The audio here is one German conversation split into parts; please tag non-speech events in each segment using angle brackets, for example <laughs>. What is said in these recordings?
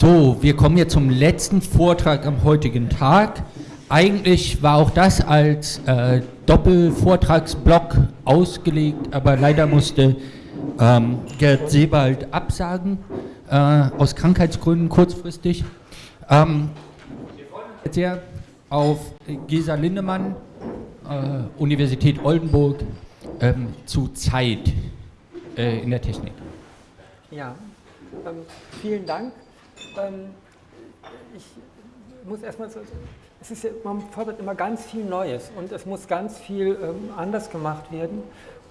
So, wir kommen jetzt zum letzten Vortrag am heutigen Tag. Eigentlich war auch das als äh, Doppelvortragsblock ausgelegt, aber leider musste ähm, Gerd Sebald absagen, äh, aus Krankheitsgründen kurzfristig. Ähm, wir freuen uns sehr auf Gesa Lindemann, äh, Universität Oldenburg, ähm, zu Zeit äh, in der Technik. Ja, ähm, vielen Dank. Ähm, ich muss erstmal, so, es ist ja, man fordert immer ganz viel Neues und es muss ganz viel ähm, anders gemacht werden.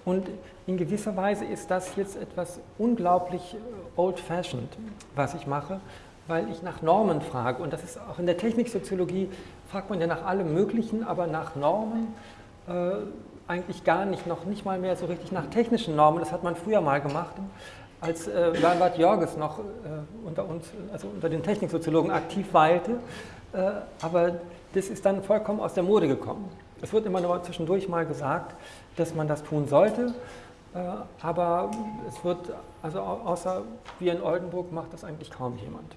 Und in gewisser Weise ist das jetzt etwas unglaublich äh, old-fashioned, was ich mache, weil ich nach Normen frage. Und das ist auch in der Techniksoziologie, fragt man ja nach allem Möglichen, aber nach Normen äh, eigentlich gar nicht, noch nicht mal mehr so richtig nach technischen Normen. Das hat man früher mal gemacht als äh, Bernhard Jorges noch äh, unter uns, also unter den Techniksoziologen aktiv weilte, äh, aber das ist dann vollkommen aus der Mode gekommen. Es wird immer nur zwischendurch mal gesagt, dass man das tun sollte, äh, aber es wird, also außer wir in Oldenburg macht das eigentlich kaum jemand.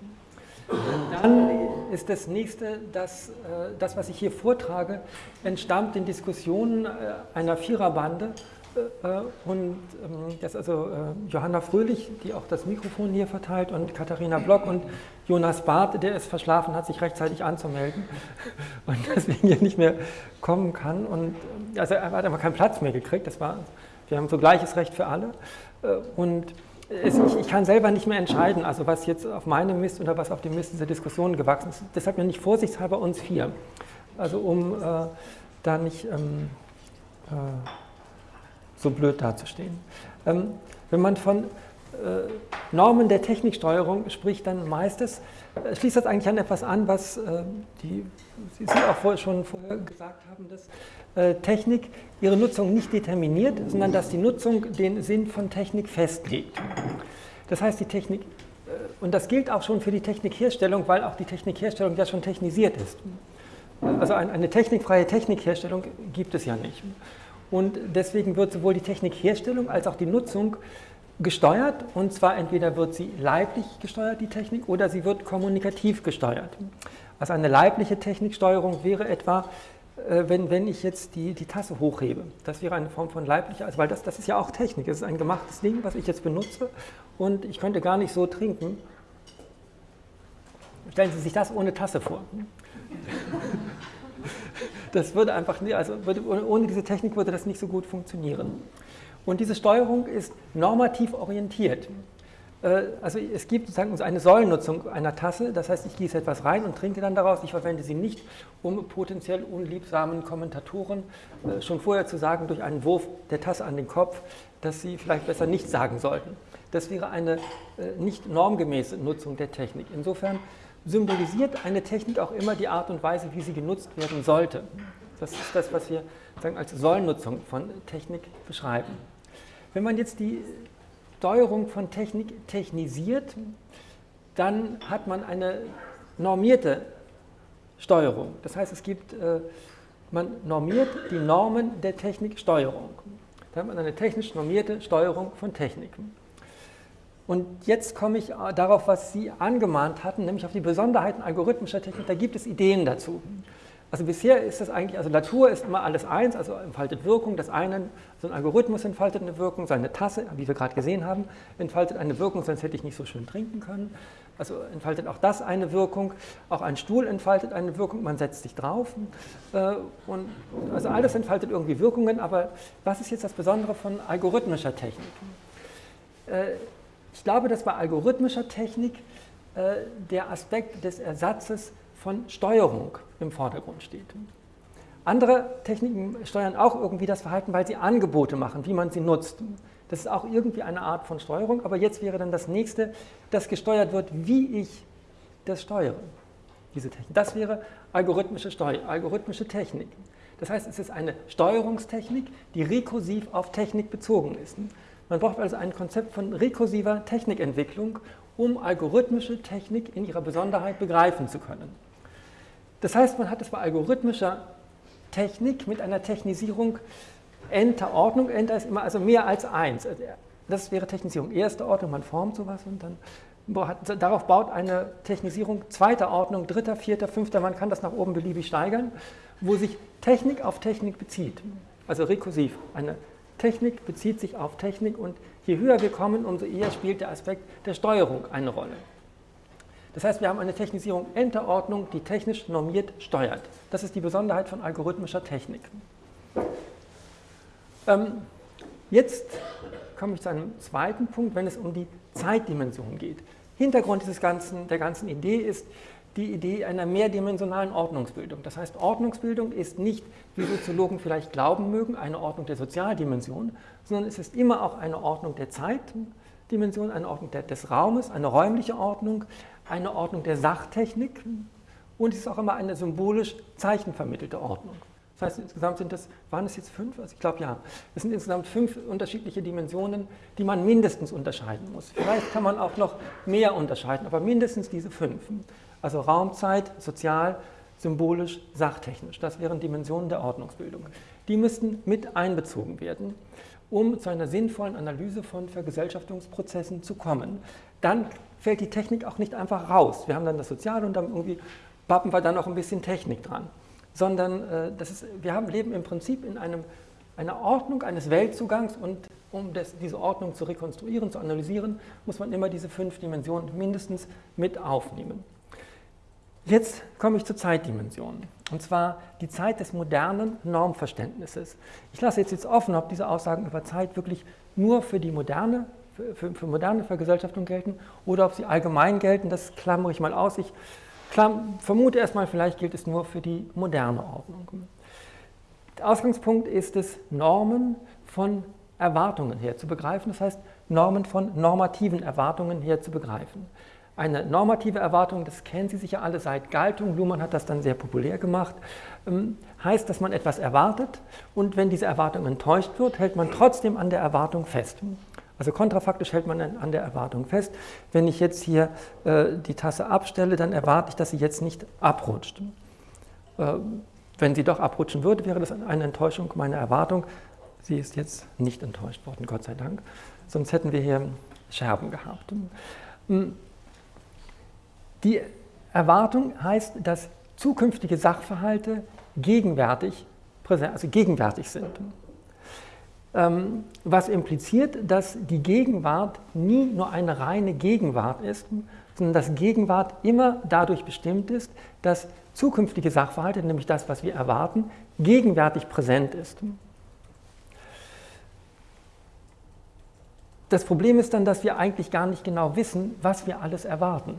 Dann ist das nächste, dass, äh, das, was ich hier vortrage, entstammt den Diskussionen äh, einer Viererbande, und ähm, das ist also äh, Johanna Fröhlich, die auch das Mikrofon hier verteilt, und Katharina Block und Jonas Barth, der es verschlafen hat, sich rechtzeitig anzumelden <laughs> und deswegen hier nicht mehr kommen kann. Und äh, also er hat einfach keinen Platz mehr gekriegt. Das war, wir haben so gleiches Recht für alle. Und es, ich, ich, kann selber nicht mehr entscheiden, also was jetzt auf meinem Mist oder was auf dem Mist dieser Diskussion gewachsen ist. Deshalb ja nicht vorsichtshalber uns vier. Also um äh, da nicht ähm, äh, so blöd dazustehen. Ähm, wenn man von äh, Normen der Techniksteuerung spricht, dann meistens äh, schließt das eigentlich an etwas an, was äh, die, Sie auch vor, schon vorher gesagt haben, dass äh, Technik ihre Nutzung nicht determiniert, sondern dass die Nutzung den Sinn von Technik festlegt. Das heißt, die Technik, äh, und das gilt auch schon für die Technikherstellung, weil auch die Technikherstellung ja schon technisiert ist. Also eine technikfreie Technikherstellung gibt es ja nicht. Und deswegen wird sowohl die Technikherstellung als auch die Nutzung gesteuert. Und zwar entweder wird sie leiblich gesteuert, die Technik, oder sie wird kommunikativ gesteuert. Also eine leibliche Techniksteuerung wäre etwa, äh, wenn, wenn ich jetzt die, die Tasse hochhebe. Das wäre eine Form von leiblicher, also weil das, das ist ja auch Technik. Es ist ein gemachtes Ding, was ich jetzt benutze. Und ich könnte gar nicht so trinken. Stellen Sie sich das ohne Tasse vor. Das würde einfach, also würde, ohne diese Technik würde das nicht so gut funktionieren. Und diese Steuerung ist normativ orientiert. Äh, also es gibt sozusagen eine Säulennutzung einer Tasse, das heißt, ich gieße etwas rein und trinke dann daraus. Ich verwende sie nicht, um potenziell unliebsamen Kommentatoren äh, schon vorher zu sagen, durch einen Wurf der Tasse an den Kopf, dass sie vielleicht besser nichts sagen sollten. Das wäre eine äh, nicht normgemäße Nutzung der Technik. Insofern symbolisiert eine Technik auch immer die Art und Weise, wie sie genutzt werden sollte. Das ist das, was wir sagen, als Sollnutzung von Technik beschreiben. Wenn man jetzt die Steuerung von Technik technisiert, dann hat man eine normierte Steuerung. Das heißt, es gibt, äh, man normiert die Normen der Techniksteuerung. Da hat man eine technisch normierte Steuerung von Technik. Und jetzt komme ich äh, darauf, was Sie angemahnt hatten, nämlich auf die Besonderheiten algorithmischer Technik. Da gibt es Ideen dazu. Also bisher ist das eigentlich, also Natur ist immer alles eins, also entfaltet Wirkung. Das eine, so ein Algorithmus entfaltet eine Wirkung, seine Tasse, wie wir gerade gesehen haben, entfaltet eine Wirkung, sonst hätte ich nicht so schön trinken können. Also entfaltet auch das eine Wirkung. Auch ein Stuhl entfaltet eine Wirkung, man setzt sich drauf. Äh, und also alles entfaltet irgendwie Wirkungen, aber was ist jetzt das Besondere von algorithmischer Technik? Äh, ich glaube, dass bei algorithmischer Technik äh, der Aspekt des Ersatzes von Steuerung im Vordergrund steht. Andere Techniken steuern auch irgendwie das Verhalten, weil sie Angebote machen, wie man sie nutzt. Das ist auch irgendwie eine Art von Steuerung, aber jetzt wäre dann das nächste, dass gesteuert wird, wie ich das steuere, diese Technik. Das wäre algorithmische, Steu algorithmische Technik. Das heißt, es ist eine Steuerungstechnik, die rekursiv auf Technik bezogen ist. Man braucht also ein Konzept von rekursiver Technikentwicklung, um algorithmische Technik in ihrer Besonderheit begreifen zu können. Das heißt, man hat es bei algorithmischer Technik mit einer Technisierung enter Ordnung. Enter ist immer also mehr als eins. Also das wäre Technisierung erste Ordnung, man formt sowas und dann darauf baut eine Technisierung zweiter Ordnung, dritter, vierter, fünfter, man kann das nach oben beliebig steigern, wo sich Technik auf Technik bezieht. Also rekursiv. Eine Technik bezieht sich auf Technik und je höher wir kommen, umso eher spielt der Aspekt der Steuerung eine Rolle. Das heißt, wir haben eine Technisierung Enter Ordnung, die technisch normiert steuert. Das ist die Besonderheit von algorithmischer Technik. Ähm, jetzt komme ich zu einem zweiten Punkt, wenn es um die Zeitdimension geht. Hintergrund dieses ganzen, der ganzen Idee ist die Idee einer mehrdimensionalen Ordnungsbildung. Das heißt, Ordnungsbildung ist nicht, wie Soziologen vielleicht glauben mögen, eine Ordnung der Sozialdimension, sondern es ist immer auch eine Ordnung der Zeitdimension, eine Ordnung des Raumes, eine räumliche Ordnung, eine Ordnung der Sachtechnik und es ist auch immer eine symbolisch zeichenvermittelte Ordnung. Das heißt, insgesamt sind das, waren es jetzt fünf? Also ich glaube ja. Es sind insgesamt fünf unterschiedliche Dimensionen, die man mindestens unterscheiden muss. Vielleicht kann man auch noch mehr unterscheiden, aber mindestens diese fünf. Also Raumzeit, sozial, symbolisch, sachtechnisch. Das wären Dimensionen der Ordnungsbildung. Die müssten mit einbezogen werden, um zu einer sinnvollen Analyse von Vergesellschaftungsprozessen zu kommen. Dann fällt die Technik auch nicht einfach raus. Wir haben dann das Soziale und dann irgendwie pappen wir dann auch ein bisschen Technik dran sondern äh, das ist, wir haben, leben im Prinzip in einem, einer Ordnung eines Weltzugangs und um das, diese Ordnung zu rekonstruieren, zu analysieren, muss man immer diese fünf Dimensionen mindestens mit aufnehmen. Jetzt komme ich zur Zeitdimension, und zwar die Zeit des modernen Normverständnisses. Ich lasse jetzt, jetzt offen, ob diese Aussagen über Zeit wirklich nur für die moderne, für, für, für moderne Vergesellschaftung gelten oder ob sie allgemein gelten, das klammere ich mal aus. Ich Klar, vermute erstmal, vielleicht gilt es nur für die moderne Ordnung. Der Ausgangspunkt ist es, Normen von Erwartungen her zu begreifen, das heißt Normen von normativen Erwartungen her zu begreifen. Eine normative Erwartung, das kennen Sie sicher alle seit Galtung, Luhmann hat das dann sehr populär gemacht, ähm, heißt, dass man etwas erwartet und wenn diese Erwartung enttäuscht wird, hält man trotzdem an der Erwartung fest. Also kontrafaktisch hält man an der Erwartung fest. Wenn ich jetzt hier äh, die Tasse abstelle, dann erwarte ich, dass sie jetzt nicht abrutscht. Äh, wenn sie doch abrutschen würde, wäre das eine Enttäuschung meiner Erwartung. Sie ist jetzt nicht enttäuscht worden, Gott sei Dank. Sonst hätten wir hier Scherben gehabt. Die Erwartung heißt, dass zukünftige Sachverhalte gegenwärtig, also gegenwärtig sind. Ähm, was impliziert, dass die Gegenwart nie nur eine reine Gegenwart ist, sondern dass Gegenwart immer dadurch bestimmt ist, dass zukünftige Sachverhalte, nämlich das, was wir erwarten, gegenwärtig präsent ist. Das Problem ist dann, dass wir eigentlich gar nicht genau wissen, was wir alles erwarten.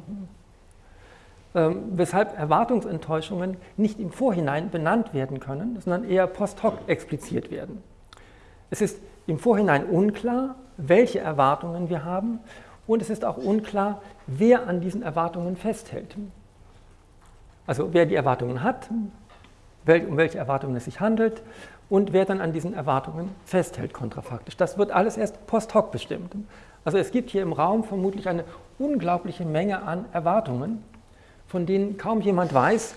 Ähm, weshalb Erwartungsenttäuschungen nicht im Vorhinein benannt werden können, sondern eher post hoc expliziert werden. Es ist im Vorhinein unklar, welche Erwartungen wir haben und es ist auch unklar, wer an diesen Erwartungen festhält. Also wer die Erwartungen hat, um welche Erwartungen es sich handelt und wer dann an diesen Erwartungen festhält kontrafaktisch. Das wird alles erst post hoc bestimmt. Also es gibt hier im Raum vermutlich eine unglaubliche Menge an Erwartungen, von denen kaum jemand weiß,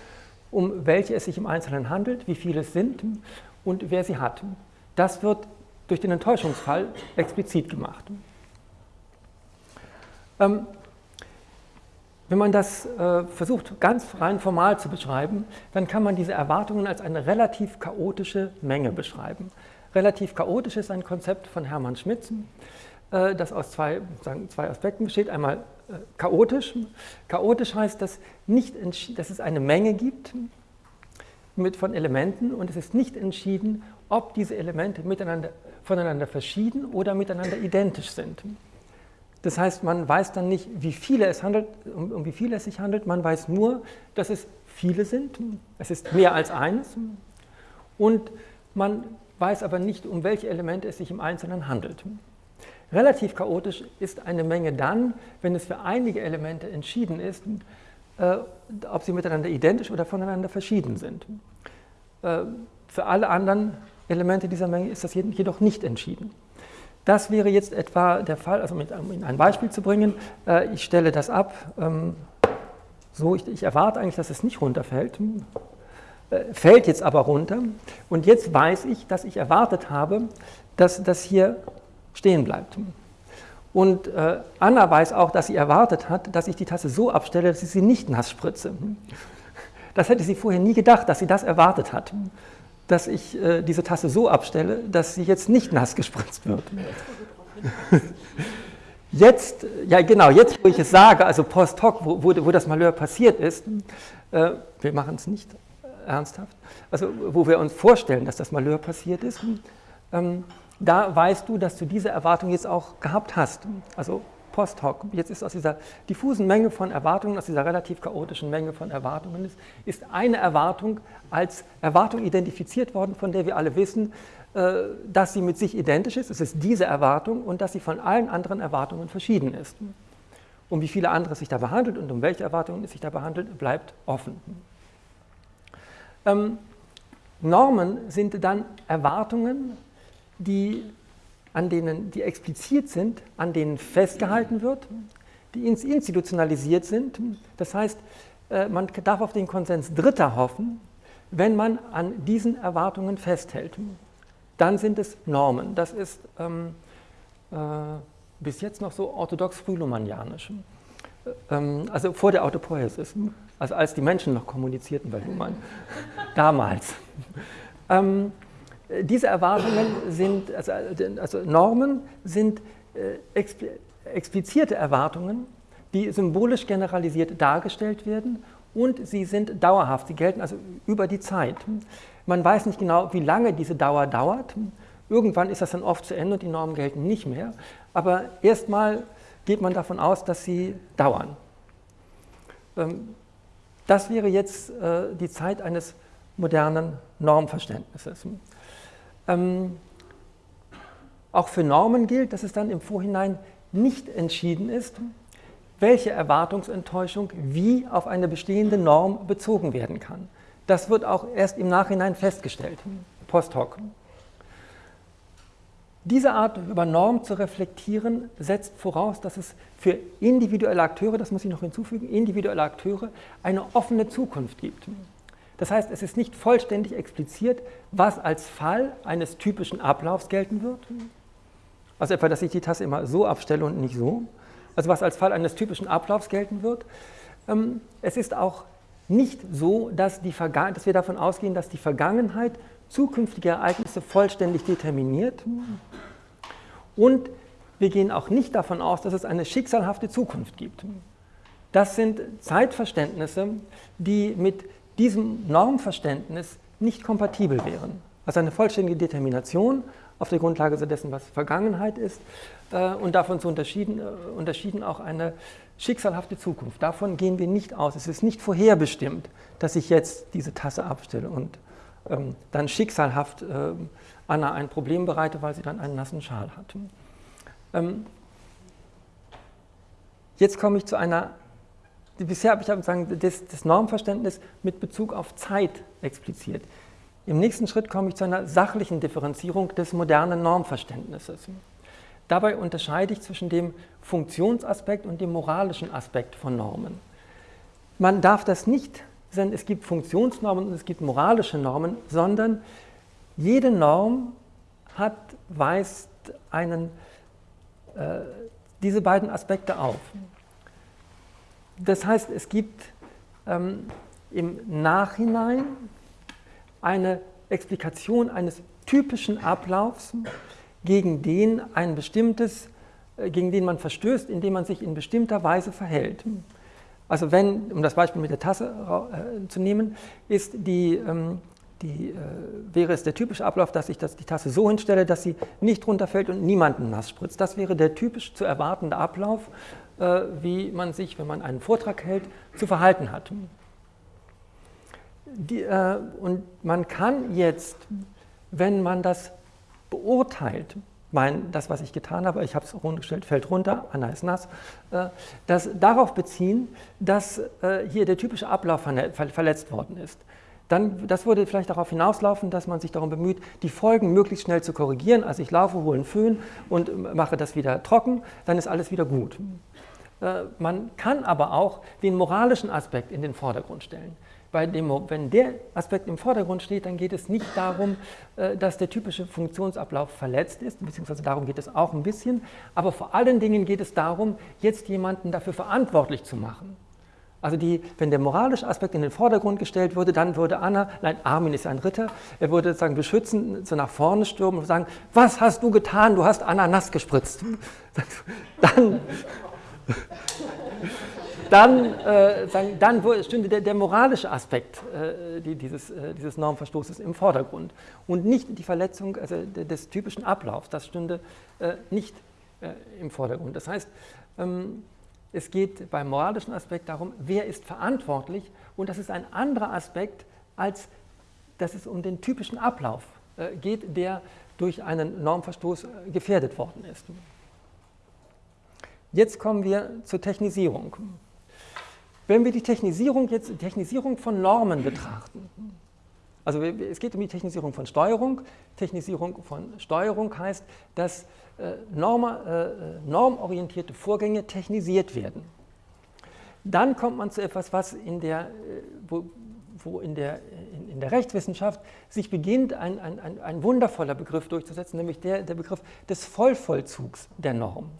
um welche es sich im Einzelnen handelt, wie viele es sind und wer sie hat. Das wird durch den Enttäuschungsfall explizit gemacht. Ähm, wenn man das äh, versucht, ganz rein formal zu beschreiben, dann kann man diese Erwartungen als eine relativ chaotische Menge beschreiben. Relativ chaotisch ist ein Konzept von Hermann Schmitz, äh, das aus zwei, sagen, zwei Aspekten besteht. Einmal chaotisch. Chaotisch heißt, dass, nicht dass es eine Menge gibt mit, von Elementen und es ist nicht entschieden, ob diese Elemente miteinander voneinander verschieden oder miteinander identisch sind. Das heißt, man weiß dann nicht, wie viele es handelt, um, um wie viele es sich handelt, man weiß nur, dass es viele sind, es ist mehr als eins und man weiß aber nicht, um welche Elemente es sich im Einzelnen handelt. Relativ chaotisch ist eine Menge dann, wenn es für einige Elemente entschieden ist, äh, ob sie miteinander identisch oder voneinander verschieden sind. Äh, für alle anderen Elemente dieser Menge ist das jedoch nicht entschieden. Das wäre jetzt etwa der Fall, also mit, um ein Beispiel zu bringen, äh, ich stelle das ab, ähm, so, ich, ich, erwarte eigentlich, dass es nicht runterfällt, äh, fällt jetzt aber runter und jetzt weiß ich, dass ich erwartet habe, dass das hier stehen bleibt. Und äh, Anna weiß auch, dass sie erwartet hat, dass ich die Tasse so abstelle, dass ich sie nicht nass spritze. Das hätte sie vorher nie gedacht, dass sie das erwartet hat, dass ich äh, diese Tasse so abstelle, dass sie jetzt nicht nass gespritzt wird. Jetzt, ja genau, jetzt wo ich es sage, also post hoc, wo, wo, wo das Malheur passiert ist, äh, wir machen es nicht ernsthaft, also wo wir uns vorstellen, dass das Malheur passiert ist, ähm, da weißt du, dass du diese Erwartung jetzt auch gehabt hast. Also post hoc. Jetzt ist aus dieser diffusen Menge von Erwartungen, aus dieser relativ chaotischen Menge von Erwartungen, ist, ist eine Erwartung als Erwartung identifiziert worden, von der wir alle wissen, äh, dass sie mit sich identisch ist. Es ist diese Erwartung und dass sie von allen anderen Erwartungen verschieden ist. Um wie viele andere es sich da behandelt und um welche Erwartungen es sich da behandelt, bleibt offen. Ähm, Normen sind dann Erwartungen, die, an denen, die explizit sind, an denen festgehalten wird, die institutionalisiert sind. Das heißt, äh, man darf auf den Konsens Dritter hoffen, wenn man an diesen Erwartungen festhält. Dann sind es Normen. Das ist ähm, äh, bis jetzt noch so orthodox frühluhmannianisch. Ähm, also vor der Autopoiesis, also als die Menschen noch kommunizierten bei Luhmann, <laughs> damals. Ähm, diese Erwartungen sind, also, also Normen sind äh, explizierte Erwartungen, die symbolisch generalisiert dargestellt werden und sie sind dauerhaft, sie gelten also über die Zeit. Man weiß nicht genau, wie lange diese Dauer dauert. Irgendwann ist das dann oft zu Ende und die Normen gelten nicht mehr. Aber erstmal geht man davon aus, dass sie dauern. Ähm, das wäre jetzt äh, die Zeit eines modernen Normverständnisses. Ähm, auch für Normen gilt, dass es dann im Vorhinein nicht entschieden ist, welche Erwartungsenttäuschung wie auf eine bestehende Norm bezogen werden kann. Das wird auch erst im Nachhinein festgestellt, post hoc. Diese Art über Norm zu reflektieren setzt voraus, dass es für individuelle Akteure, das muss ich noch hinzufügen, individuelle Akteure eine offene Zukunft gibt. Das heißt, es ist nicht vollständig expliziert, was als Fall eines typischen Ablaufs gelten wird. Also etwa, dass ich die Tasse immer so abstelle und nicht so. Also was als Fall eines typischen Ablaufs gelten wird. Ähm, es ist auch nicht so, dass, die dass wir davon ausgehen, dass die Vergangenheit zukünftige Ereignisse vollständig determiniert. Und wir gehen auch nicht davon aus, dass es eine schicksalhafte Zukunft gibt. Das sind Zeitverständnisse, die mit diesem Normverständnis nicht kompatibel wären. Also eine vollständige Determination auf der Grundlage dessen, was Vergangenheit ist äh, und davon zu unterschieden, äh, unterschieden auch eine schicksalhafte Zukunft. Davon gehen wir nicht aus. Es ist nicht vorherbestimmt, dass ich jetzt diese Tasse abstelle und ähm, dann schicksalhaft äh, Anna ein Problem bereite, weil sie dann einen nassen Schal hat. Ähm, jetzt komme ich zu einer bisher habe ich sagen, das, das Normverständnis mit Bezug auf Zeit expliziert. Im nächsten Schritt komme ich zu einer sachlichen Differenzierung des modernen Normverständnisses. Dabei unterscheide ich zwischen dem Funktionsaspekt und dem moralischen Aspekt von Normen. Man darf das nicht, denn es gibt Funktionsnormen und es gibt moralische Normen, sondern jede Norm hat, weist einen, äh, diese beiden Aspekte auf. Das heißt, es gibt ähm, im Nachhinein eine Explikation eines typischen Ablaufs, gegen den ein bestimmtes, äh, gegen den man verstößt, indem man sich in bestimmter Weise verhält. Also wenn, um das Beispiel mit der Tasse äh, zu nehmen, ist die, ähm, die, äh, wäre es der typische Ablauf, dass ich das, die Tasse so hinstelle, dass sie nicht runterfällt und niemanden nass spritzt. Das wäre der typisch zu erwartende Ablauf wie man sich, wenn man einen Vortrag hält, zu verhalten hat. Die, äh, und man kann jetzt, wenn man das beurteilt, mein, das, was ich getan habe, ich habe es runtergestellt, fällt runter, Anna ist nass, äh, das darauf beziehen, dass äh, hier der typische Ablauf verletzt worden ist. Dann, das würde vielleicht darauf hinauslaufen, dass man sich darum bemüht, die Folgen möglichst schnell zu korrigieren. Also ich laufe, hole einen Föhn und mache das wieder trocken, dann ist alles wieder gut. Äh, man kann aber auch den moralischen Aspekt in den Vordergrund stellen. dem, wenn der Aspekt im Vordergrund steht, dann geht es nicht darum, äh, dass der typische Funktionsablauf verletzt ist, beziehungsweise darum geht es auch ein bisschen, aber vor allen Dingen geht es darum, jetzt jemanden dafür verantwortlich zu machen. Also die, wenn der moralische Aspekt in den Vordergrund gestellt würde, dann würde Anna, nein, Armin ist ein Ritter, er würde sozusagen beschützend so nach vorne stürmen und sagen, was hast du getan? Du hast Anna nass gespritzt. <laughs> Dann, <laughs> dann, äh, sagen, dann stünde der, der, moralische Aspekt äh, die, dieses, äh, dieses Normverstoßes im Vordergrund und nicht die Verletzung also des typischen Ablaufs, das stünde äh, nicht äh, im Vordergrund. Das heißt, ähm, es geht beim moralischen Aspekt darum, wer ist verantwortlich und das ist ein anderer Aspekt, als dass es um den typischen Ablauf äh, geht, der durch einen Normverstoß gefährdet worden ist. Jetzt kommen wir zur Technisierung. Wenn wir die Technisierung jetzt die Technisierung von Normen betrachten, also es geht um die Technisierung von Steuerung. Technisierung von Steuerung heißt, dass äh, norm, äh, normorientierte Vorgänge technisiert werden. Dann kommt man zu etwas, was in der, äh, wo, wo in, der, in, in, der Rechtswissenschaft sich beginnt, ein, ein, ein wundervoller Begriff durchzusetzen, nämlich der, der Begriff des Vollvollzugs der Norm.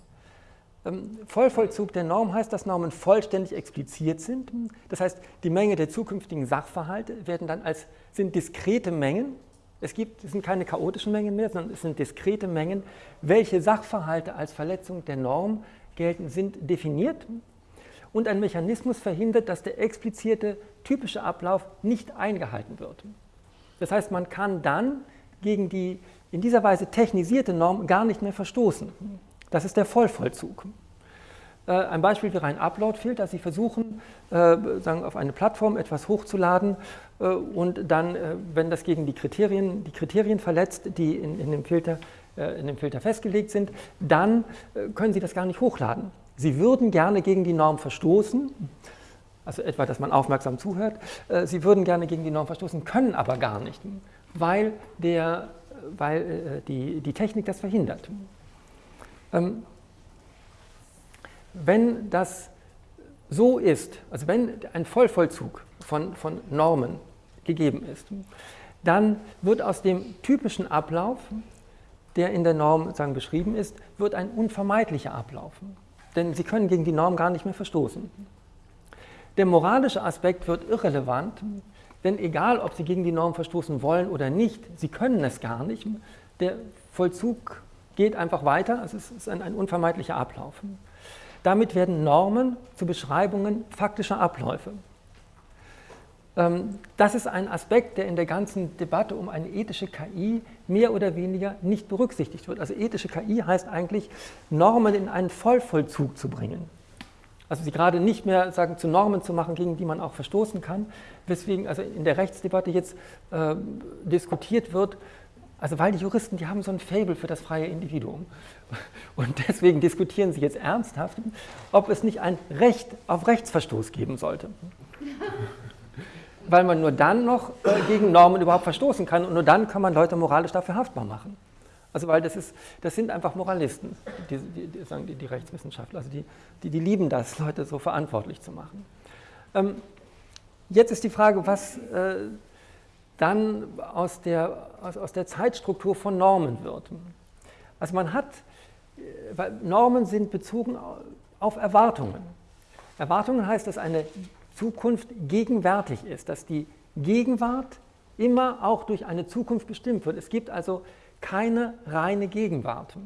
Ähm, Vollvollzug der Norm heißt, dass Normen vollständig expliziert sind. Das heißt, die Menge der zukünftigen Sachverhalte werden dann als, sind diskrete Mengen. Es, gibt, es sind keine chaotischen Mengen mehr, sondern es sind diskrete Mengen. Welche Sachverhalte als Verletzung der Norm gelten, sind definiert. Und ein Mechanismus verhindert, dass der explizierte typische Ablauf nicht eingehalten wird. Das heißt, man kann dann gegen die in dieser Weise technisierte Norm gar nicht mehr verstoßen. Das ist der Vollvollzug. Äh, ein Beispiel wäre ein Upload-Filter. Sie versuchen, äh, sagen, auf eine Plattform etwas hochzuladen äh, und dann, wenn das gegen die Kriterien, die Kriterien verletzt, die in, in, dem Filter, in dem Filter festgelegt sind, dann können Sie das gar nicht hochladen. Sie würden gerne gegen die Norm verstoßen, also etwa, dass man aufmerksam zuhört. Sie würden gerne gegen die Norm verstoßen, können aber gar nicht, weil, der, weil die, die Technik das verhindert. Ähm, wenn das so ist, also wenn ein Vollvollzug von, von Normen gegeben ist, dann wird aus dem typischen Ablauf, der in der Norm sagen, beschrieben ist, wird ein unvermeidlicher Ablauf. Denn Sie können gegen die Norm gar nicht mehr verstoßen. Der moralische Aspekt wird irrelevant, denn egal, ob Sie gegen die Norm verstoßen wollen oder nicht, Sie können es gar nicht. Der Vollzug geht einfach weiter, es ist ein, ein unvermeidlicher Ablauf. Damit werden Normen zu Beschreibungen faktischer Abläufe. Ähm, das ist ein Aspekt, der in der ganzen Debatte um eine ethische KI mehr oder weniger nicht berücksichtigt wird. Also ethische KI heißt eigentlich, Normen in einen Vollvollzug zu bringen. Also sie gerade nicht mehr sagen, zu Normen zu machen, gegen die man auch verstoßen kann, weswegen also in der Rechtsdebatte jetzt äh, diskutiert wird, also weil die Juristen, die haben so ein Fable für das freie Individuum. Und deswegen diskutieren sie jetzt ernsthaft, ob es nicht ein Recht auf Rechtsverstoß geben sollte. Weil man nur dann noch äh, gegen Normen überhaupt verstoßen kann und nur dann kann man Leute moralisch dafür haftbar machen. Also weil das, ist, das sind einfach Moralisten, die, die, die sagen die, die, Rechtswissenschaftler, also die, die, die lieben das, Leute so verantwortlich zu machen. Ähm, jetzt ist die Frage, was äh, dann aus der, aus, aus der Zeitstruktur von Normen wird. Also man hat, weil Normen sind bezogen auf Erwartungen. Erwartungen heißt, dass eine Zukunft gegenwärtig ist, dass die Gegenwart immer auch durch eine Zukunft bestimmt wird. Es gibt also keine reine Gegenwart,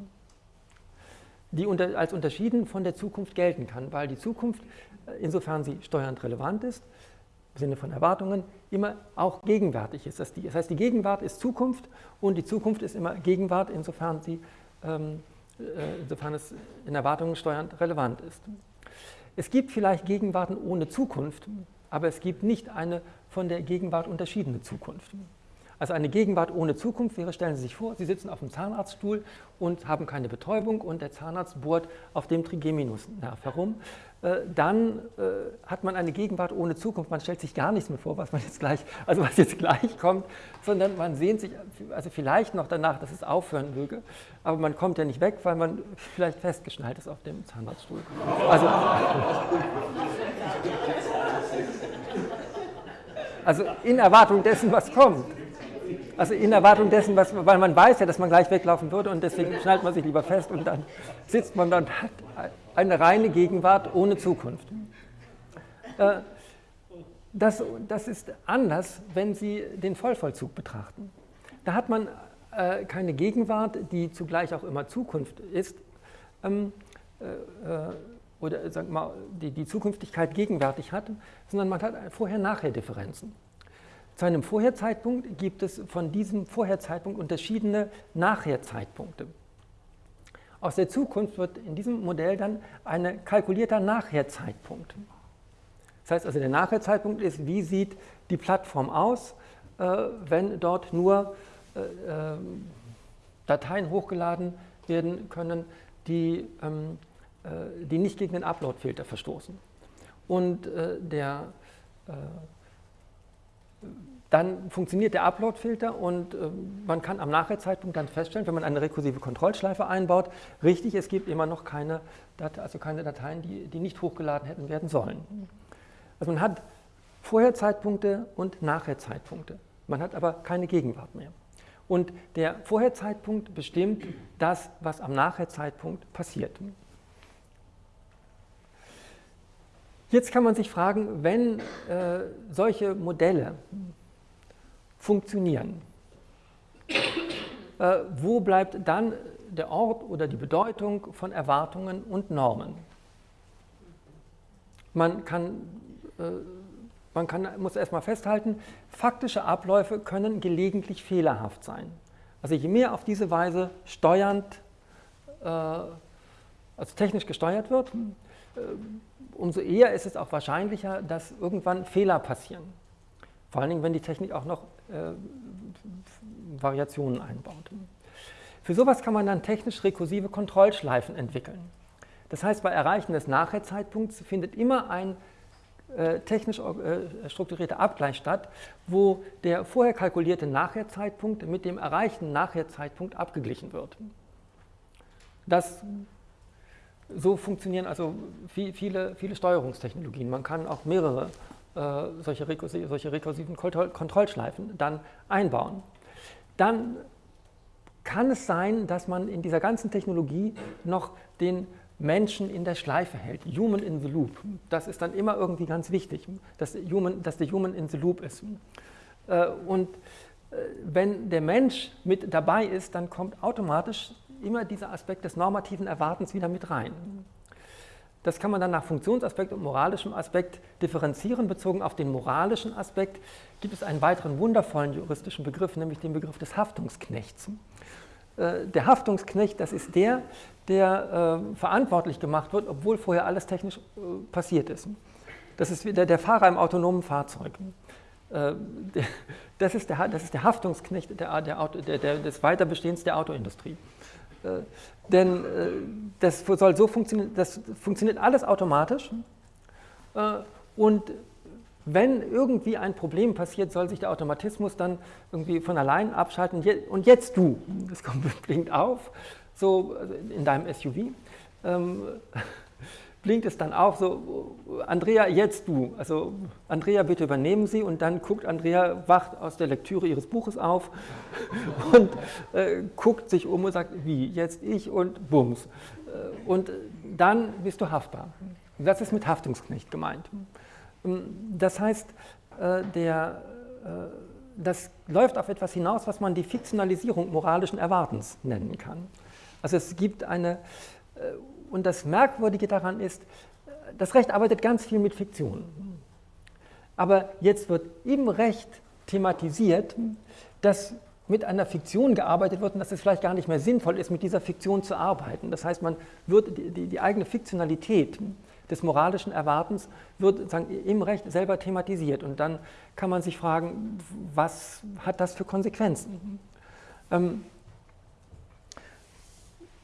die unter, als unterschieden von der Zukunft gelten kann, weil die Zukunft, insofern sie steuernd relevant ist, im Sinne von Erwartungen, immer auch gegenwärtig ist. Das, heißt, die Gegenwart ist Zukunft und die Zukunft ist immer Gegenwart, insofern, sie, ähm, äh, insofern es in Erwartungen steuernd relevant ist. Es gibt vielleicht Gegenwarten ohne Zukunft, aber es gibt nicht eine von der Gegenwart unterschiedene Zukunft. Also eine Gegenwart ohne Zukunft wäre, stellen Sie sich vor, Sie sitzen auf dem Zahnarztstuhl und haben keine Betäubung und der Zahnarzt bohrt auf dem Trigeminusnerv herum. Äh, dann äh, hat man eine Gegenwart ohne Zukunft. Man stellt sich gar nichts mehr vor, was man jetzt gleich, also was jetzt gleich kommt, sondern man sehnt sich, also vielleicht noch danach, dass es aufhören möge, aber man kommt ja nicht weg, weil man vielleicht festgeschnallt ist auf dem Zahnarztstuhl. Also, Also in Erwartung dessen, was kommt. Also in Erwartung dessen, was, weil man weiß ja, dass man gleich weglaufen würde und deswegen schnallt man sich lieber fest und dann sitzt man dann hat eine reine Gegenwart ohne Zukunft. Äh, das, das ist anders, wenn Sie den Vollvollzug betrachten. Da hat man äh, keine Gegenwart, die zugleich auch immer Zukunft ist, ähm, äh, oder sagen wir mal, die, die Zukünftigkeit gegenwärtig hat, sondern man hat Vorher-Nachher-Differenzen. Zu einem Vorherzeitpunkt gibt es von diesem Vorherzeitpunkt unterschiedene Nachherzeitpunkte. Aus der Zukunft wird in diesem Modell dann ein kalkulierter Nachherzeitpunkt. Das heißt also, der Nachherzeitpunkt ist, wie sieht die Plattform aus, äh, wenn dort nur äh, ähm, Dateien hochgeladen werden können, die, ähm, äh, die nicht gegen den Upload-Filter verstoßen. Und der dann funktioniert der Upload-Filter und äh, man kann am Nachherzeitpunkt dann feststellen, wenn man eine rekursive Kontrollschleife einbaut, richtig, es gibt immer noch keine, Date also keine Dateien, die, die nicht hochgeladen hätten werden sollen. Also man hat Vorherzeitpunkte und Nachherzeitpunkte. Man hat aber keine Gegenwart mehr. Und der Vorherzeitpunkt bestimmt das, was am Nachherzeitpunkt passiert. Jetzt kann man sich fragen, wenn äh, solche Modelle funktionieren. Äh, wo bleibt dann der Ort oder die Bedeutung von Erwartungen und Normen? Man, kann, äh, man kann, muss erstmal festhalten, faktische Abläufe können gelegentlich fehlerhaft sein. Also je mehr auf diese Weise steuernd, äh, also technisch gesteuert wird, äh, umso eher ist es auch wahrscheinlicher, dass irgendwann Fehler passieren. Vor allen Dingen, wenn die Technik auch noch äh, Variationen einbaut. Für sowas kann man dann technisch rekursive Kontrollschleifen entwickeln. Das heißt, bei Erreichen des Nachherzeitpunkts findet immer ein äh, technisch äh, strukturierter Abgleich statt, wo der vorher kalkulierte Nachherzeitpunkt mit dem erreichten Nachherzeitpunkt abgeglichen wird. Das, so funktionieren also viele, viele Steuerungstechnologien. Man kann auch mehrere solche, rekursive, solche rekursiven Kontrollschleifen dann einbauen. Dann kann es sein, dass man in dieser ganzen Technologie noch den Menschen in der Schleife hält, Human in the Loop. Das ist dann immer irgendwie ganz wichtig, dass, Human, dass der Human in the Loop ist. Äh, und äh, wenn der Mensch mit dabei ist, dann kommt automatisch immer dieser Aspekt des normativen Erwartens wieder mit rein. Das kann man dann nach Funktionsaspekt und moralischem Aspekt differenzieren. Bezogen auf den moralischen Aspekt gibt es einen weiteren wundervollen juristischen Begriff, nämlich den Begriff des Haftungsknechts. Äh, der Haftungsknecht, das ist der, der äh, verantwortlich gemacht wird, obwohl vorher alles technisch äh, passiert ist. Das ist der, der Fahrer im autonomen Fahrzeug. Das ist der, das ist der Haftungsknecht der, der, der, des Weiterbestehens der Autoindustrie. Äh, denn äh, das soll so funktionieren, das funktioniert alles automatisch. Äh, und wenn irgendwie ein Problem passiert, soll sich der Automatismus dann irgendwie von allein abschalten. Und jetzt du, das kommt, <laughs> blinkt auf, so also in deinem SUV. Blinkt es dann auf, so, Andrea, jetzt du. Also, Andrea, bitte übernehmen Sie. Und dann guckt Andrea, wacht aus der Lektüre ihres Buches auf <laughs> und äh, guckt sich um und sagt, wie, jetzt ich und bums. Äh, und dann bist du haftbar. Das ist mit Haftungsknecht gemeint. Ähm, das heißt, äh, der, äh, das läuft auf etwas hinaus, was man die Fiktionalisierung moralischen Erwartens nennen kann. Also es gibt eine und das Merkwürdige daran ist, das Recht arbeitet ganz viel mit Fiktion. Aber jetzt wird im Recht thematisiert, dass mit einer Fiktion gearbeitet wird und dass es vielleicht gar nicht mehr sinnvoll ist, mit dieser Fiktion zu arbeiten. Das heißt, man wird die, die, die eigene Fiktionalität des moralischen Erwartens wird im Recht selber thematisiert. Und dann kann man sich fragen, was hat das für Konsequenzen? Ähm,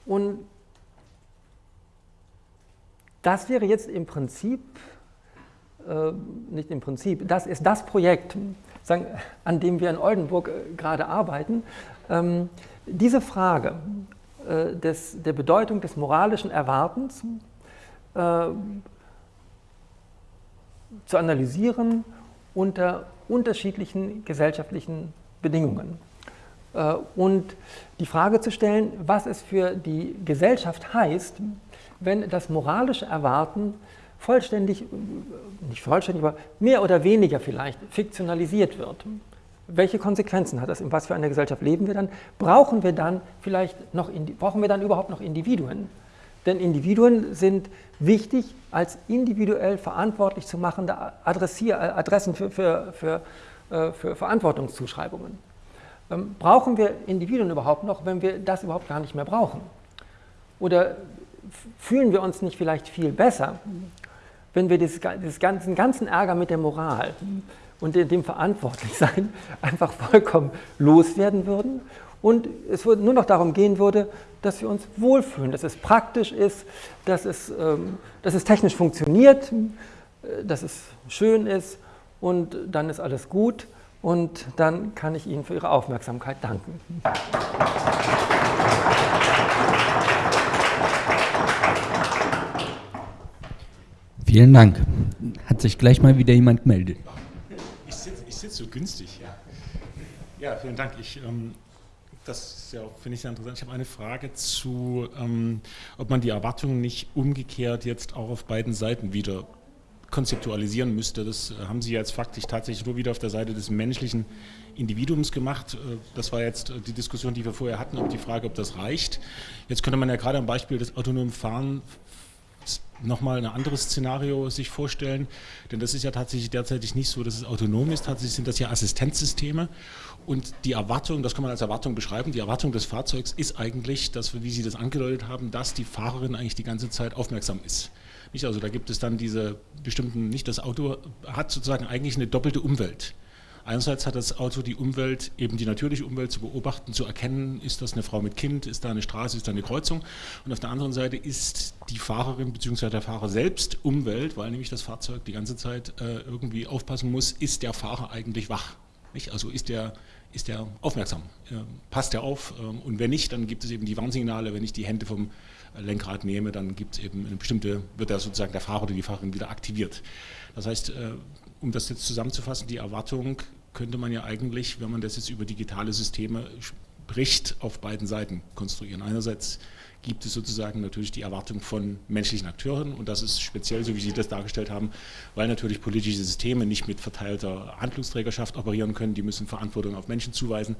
und das wäre jetzt im Prinzip, äh, nicht im Prinzip, das ist das Projekt, sagen, an dem wir in Oldenburg äh, gerade arbeiten. Ähm, diese Frage äh, des, der Bedeutung des moralischen Erwartens äh, zu analysieren unter unterschiedlichen gesellschaftlichen Bedingungen. Äh, und die Frage zu stellen, was es für die Gesellschaft heißt, wenn das moralische Erwarten vollständig, nicht vollständig, aber mehr oder weniger vielleicht fiktionalisiert wird. Welche Konsequenzen hat das? In was für einer Gesellschaft leben wir dann? Brauchen wir dann vielleicht noch, brauchen wir dann überhaupt noch Individuen? Denn Individuen sind wichtig als individuell verantwortlich zu machende Adressier Adressen für, für, für, äh, für Verantwortungszuschreibungen. Ähm, brauchen wir Individuen überhaupt noch, wenn wir das überhaupt gar nicht mehr brauchen? Oder fühlen wir uns nicht vielleicht viel besser, wenn wir dieses ganzen, Ärger mit der Moral und dem Verantwortlichsein <laughs> einfach vollkommen loswerden würden und es nur noch darum gehen würde, dass wir uns wohlfühlen, dass es praktisch ist, dass es, ähm, dass es technisch funktioniert, dass es schön ist und dann ist alles gut und dann kann ich Ihnen für Ihre Aufmerksamkeit danken. Vielen Dank. Hat sich gleich mal wieder jemand gemeldet. Ich sitze sitz so günstig, ja. Ja, vielen Dank. Ich, ähm, das ja finde ich, sehr interessant. Ich habe eine Frage zu, ähm, ob man die Erwartungen nicht umgekehrt jetzt auch auf beiden Seiten wieder konzeptualisieren müsste. Das äh, haben Sie jetzt faktisch tatsächlich nur wieder auf der Seite des menschlichen Individuums gemacht. Äh, das war jetzt äh, die Diskussion, die wir vorher hatten, ob die Frage, ob das reicht. Jetzt könnte man ja gerade am Beispiel des autonomen Fahren nochmal ein anderes Szenario sich vorstellen, denn das ist ja tatsächlich derzeitig nicht so, dass es autonom ist, tatsächlich sind das ja Assistenzsysteme und die Erwartung, das kann man als Erwartung beschreiben, die Erwartung des Fahrzeugs ist eigentlich, dass, wie Sie das angedeutet haben, dass die Fahrerin eigentlich die ganze Zeit aufmerksam ist. Nicht? Also da gibt es dann diese bestimmten, nicht das Auto hat sozusagen eigentlich eine doppelte Umwelt. Einerseits hat das Auto die Umwelt, eben die natürliche Umwelt zu beobachten, zu erkennen, ist das eine Frau mit Kind, ist da eine Straße, ist da eine Kreuzung. Und auf der anderen Seite ist die Fahrerin bzw. der Fahrer selbst Umwelt, weil nämlich das Fahrzeug die ganze Zeit äh, irgendwie aufpassen muss, ist der Fahrer eigentlich wach? Nicht? Also ist der, ist der aufmerksam? Äh, passt er auf? Ähm, und wenn nicht, dann gibt es eben die Warnsignale, wenn ich die Hände vom Lenkrad nehme, dann gibt es eben eine bestimmte, wird er sozusagen der Fahrer oder die Fahrerin wieder aktiviert. Das heißt, äh, um das jetzt zusammenzufassen, die Erwartung könnte man ja eigentlich, wenn man das jetzt über digitale Systeme spricht, auf beiden Seiten konstruieren. Einerseits gibt es sozusagen natürlich die Erwartung von menschlichen Akteuren und das ist speziell, so wie Sie das dargestellt haben, weil natürlich politische Systeme nicht mit verteilter Handlungsträgerschaft operieren können, die müssen Verantwortung auf Menschen zuweisen.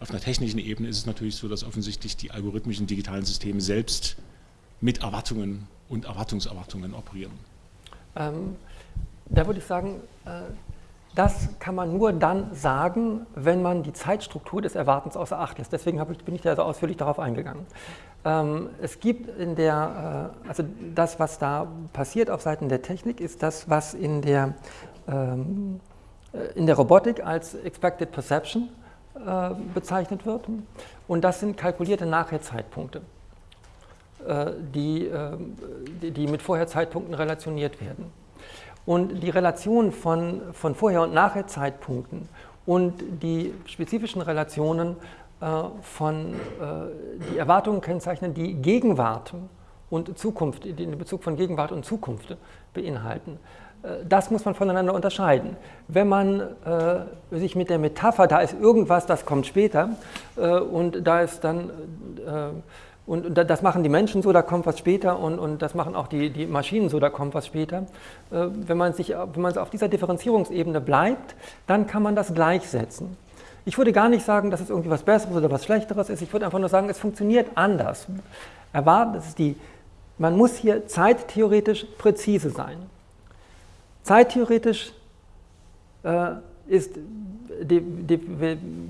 Auf einer technischen Ebene ist es natürlich so, dass offensichtlich die algorithmischen digitalen Systeme selbst mit Erwartungen und Erwartungserwartungen operieren. Ähm, da würde ich sagen, äh das kann man nur dann sagen, wenn man die Zeitstruktur des Erwartens außer Acht lässt. Deswegen bin ich da so ausführlich darauf eingegangen. Ähm, es gibt in der, äh, also das, was da passiert auf Seiten der Technik, ist das, was in der, ähm, äh, in der Robotik als Expected Perception äh, bezeichnet wird. Und das sind kalkulierte Nachherzeitpunkte, äh, die, äh, die, die mit Vorherzeitpunkten relationiert werden. Und die Relation von, von Vorher- und Nachher-Zeitpunkten und die spezifischen Relationen äh, von, äh, die Erwartungen kennzeichnen, die Gegenwart und Zukunft, den Bezug von Gegenwart und Zukunft beinhalten. Äh, das muss man voneinander unterscheiden. Wenn man äh, sich mit der Metapher, da ist irgendwas, das kommt später, äh, und da ist dann äh, und das machen die Menschen so, da kommt was später und, und das machen auch die, die Maschinen so, da kommt was später. Äh, wenn man, sich, wenn man auf dieser Differenzierungsebene bleibt, dann kann man das gleichsetzen. Ich würde gar nicht sagen, dass es irgendwie was Besseres oder was Schlechteres ist. Ich würde einfach nur sagen, es funktioniert anders. Erwarten, das ist die, man muss hier zeittheoretisch präzise sein. Zeittheoretisch äh, ist, die, die,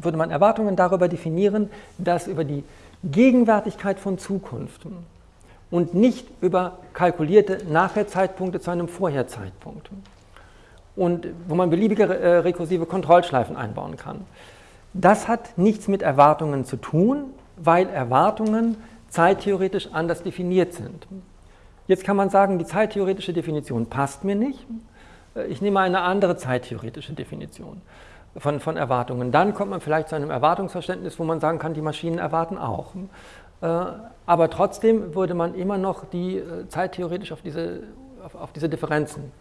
würde man Erwartungen darüber definieren, dass über die Gegenwärtigkeit von Zukunft und nicht über kalkulierte Nachherzeitpunkte zu einem Vorherzeitpunkt. Und wo man beliebige äh, rekursive Kontrollschleifen einbauen kann. Das hat nichts mit Erwartungen zu tun, weil Erwartungen zeittheoretisch anders definiert sind. Jetzt kann man sagen, die zeittheoretische Definition passt mir nicht. Äh, ich nehme eine andere zeittheoretische Definition von, von Erwartungen. Dann kommt man vielleicht zu einem Erwartungsverständnis, wo man sagen kann, die Maschinen erwarten auch. Äh, aber trotzdem würde man immer noch die äh, zeittheoretisch auf diese, auf, auf diese Differenzen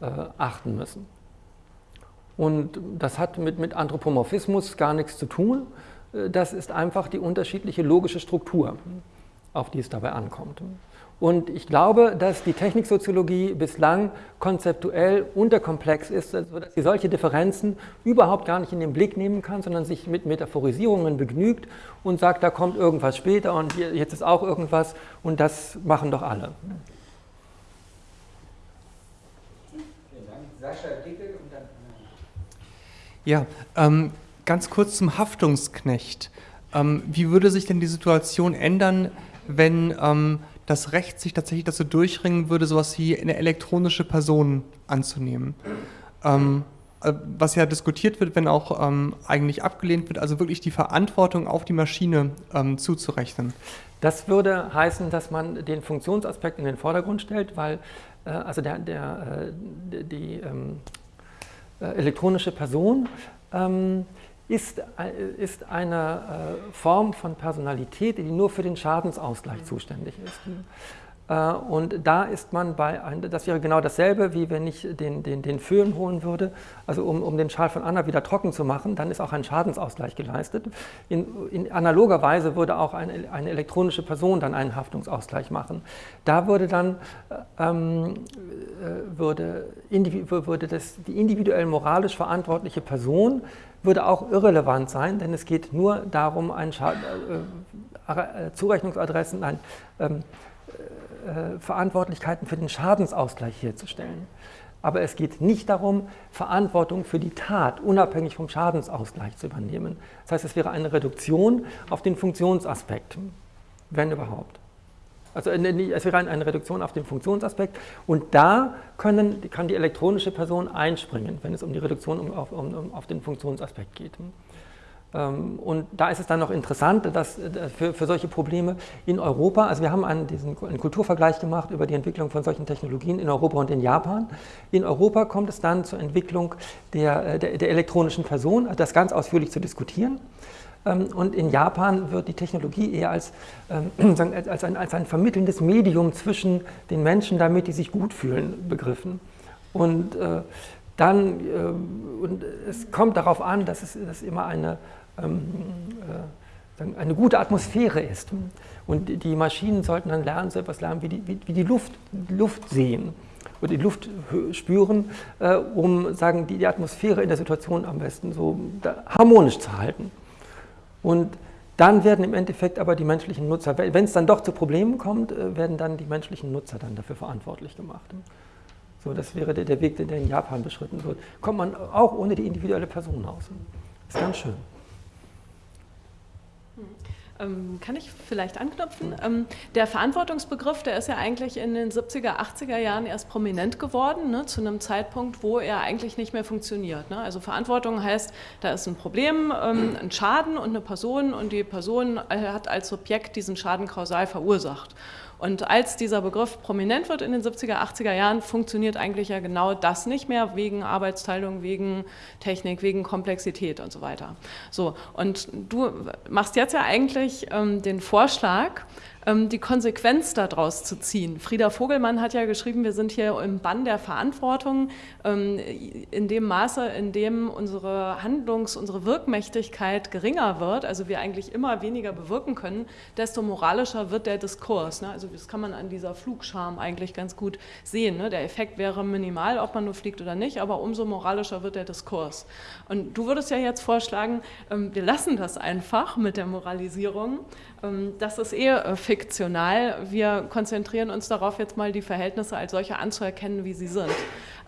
äh, achten müssen. Und das hat mit, mit Anthropomorphismus gar nichts zu tun. Das ist einfach die unterschiedliche logische Struktur, auf die es dabei ankommt. Und ich glaube, dass die Techniksoziologie bislang konzeptuell unterkomplex ist, sodass sie solche Differenzen überhaupt gar nicht in den Blick nehmen kann, sondern sich mit Metaphorisierungen begnügt und sagt, da kommt irgendwas später und jetzt ist auch irgendwas und das machen doch alle. Vielen Dank. Sascha Dickel und dann. Ja, ähm, ganz kurz zum Haftungsknecht. Ähm, wie würde sich denn die Situation ändern, wenn ähm, das Recht sich tatsächlich dazu durchringen würde, sowas wie eine elektronische Person anzunehmen. Ähm, äh, was ja diskutiert wird, wenn auch ähm, eigentlich abgelehnt wird, also wirklich die Verantwortung auf die Maschine ähm, zuzurechnen. Das würde heißen, dass man den Funktionsaspekt in den Vordergrund stellt, weil äh, also der, der, äh, die ähm, äh, elektronische Person ähm, ist, ist eine äh, Form von Personalität, die nur für den Schadensausgleich zuständig ist. Äh, und da ist man bei, das wäre genau dasselbe, wie wenn ich den, den, den Föhn holen würde, also um, um den Schal von Anna wieder trocken zu machen, dann ist auch ein Schadensausgleich geleistet. In, in analoger Weise würde auch eine, eine, elektronische Person dann einen Haftungsausgleich machen. Da würde dann ähm, äh, würde, würde das, die individuell moralisch verantwortliche Person würde auch irrelevant sein, denn es geht nur darum, ein äh, äh, Zurechnungsadressen, nein, ähm, äh, Verantwortlichkeiten für den Schadensausgleich herzustellen. Aber es geht nicht darum, Verantwortung für die Tat unabhängig vom Schadensausgleich zu übernehmen. Das heißt, es wäre eine Reduktion auf den Funktionsaspekt, wenn überhaupt. Also es wäre eine Reduktion auf den Funktionsaspekt und da können, kann die elektronische Person einspringen, wenn es um die Reduktion auf, um, auf den Funktionsaspekt geht. Ähm, und da ist es dann noch interessant, dass äh, für, für solche Probleme in Europa, also wir haben einen, diesen, einen Kulturvergleich gemacht über die Entwicklung von solchen Technologien in Europa und in Japan. In Europa kommt es dann zur Entwicklung der, äh, der, der elektronischen Person, das ganz ausführlich zu diskutieren. Ähm, und in Japan wird die Technologie eher als, ähm, <clears throat> als, ein, als ein vermittelndes Medium zwischen den Menschen, damit die sich gut fühlen, begriffen. Und äh, dann, äh, und es kommt darauf an, dass es dass immer eine, ähm, äh, eine gute Atmosphäre ist. Und die Maschinen sollten dann lernen, so etwas lernen wie die, wie die Luft, Luft sehen oder die Luft spüren, um sagen, die, die Atmosphäre in der Situation am besten so harmonisch zu halten. Und dann werden im Endeffekt aber die menschlichen Nutzer, wenn es dann doch zu Problemen kommt, äh, werden dann die menschlichen Nutzer dann dafür verantwortlich gemacht. So, das wäre der, Weg, der in Japan beschritten wird. Kommt man auch ohne die individuelle Person aus. Ist ganz schön. Ähm, kann ich vielleicht anknüpfen? Ähm, der Verantwortungsbegriff, der ist ja eigentlich in den 70er, 80er Jahren erst prominent geworden, ne, zu einem Zeitpunkt, wo er eigentlich nicht mehr funktioniert. Ne? Also Verantwortung heißt, da ist ein Problem, ähm, ein Schaden und eine Person und die Person hat als Subjekt diesen Schaden kausal verursacht. Und als dieser Begriff prominent wird in den 70er, 80er Jahren, funktioniert eigentlich ja genau das nicht mehr, wegen Arbeitsteilung, wegen Technik, wegen Komplexität und so weiter. So, und du machst jetzt ja eigentlich ähm, den Vorschlag, ähm, die Konsequenz daraus zu ziehen. Frieda Vogelmann hat ja geschrieben, wir sind hier im Bann der Verantwortung, ähm, in dem Maße, in dem unsere Handlungs-, unsere Wirkmächtigkeit geringer wird, also wir eigentlich immer weniger bewirken können, desto moralischer wird der Diskurs. Ne? Also das kann man an dieser Flugscham eigentlich ganz gut sehen. Ne? Der Effekt wäre minimal, ob man nur fliegt oder nicht, aber umso moralischer wird der Diskurs. Und du würdest ja jetzt vorschlagen, ähm, wir lassen das einfach mit der Moralisierung. Das ist eher äh, fiktional. Wir konzentrieren uns darauf, jetzt mal die Verhältnisse als solche anzuerkennen, wie sie sind.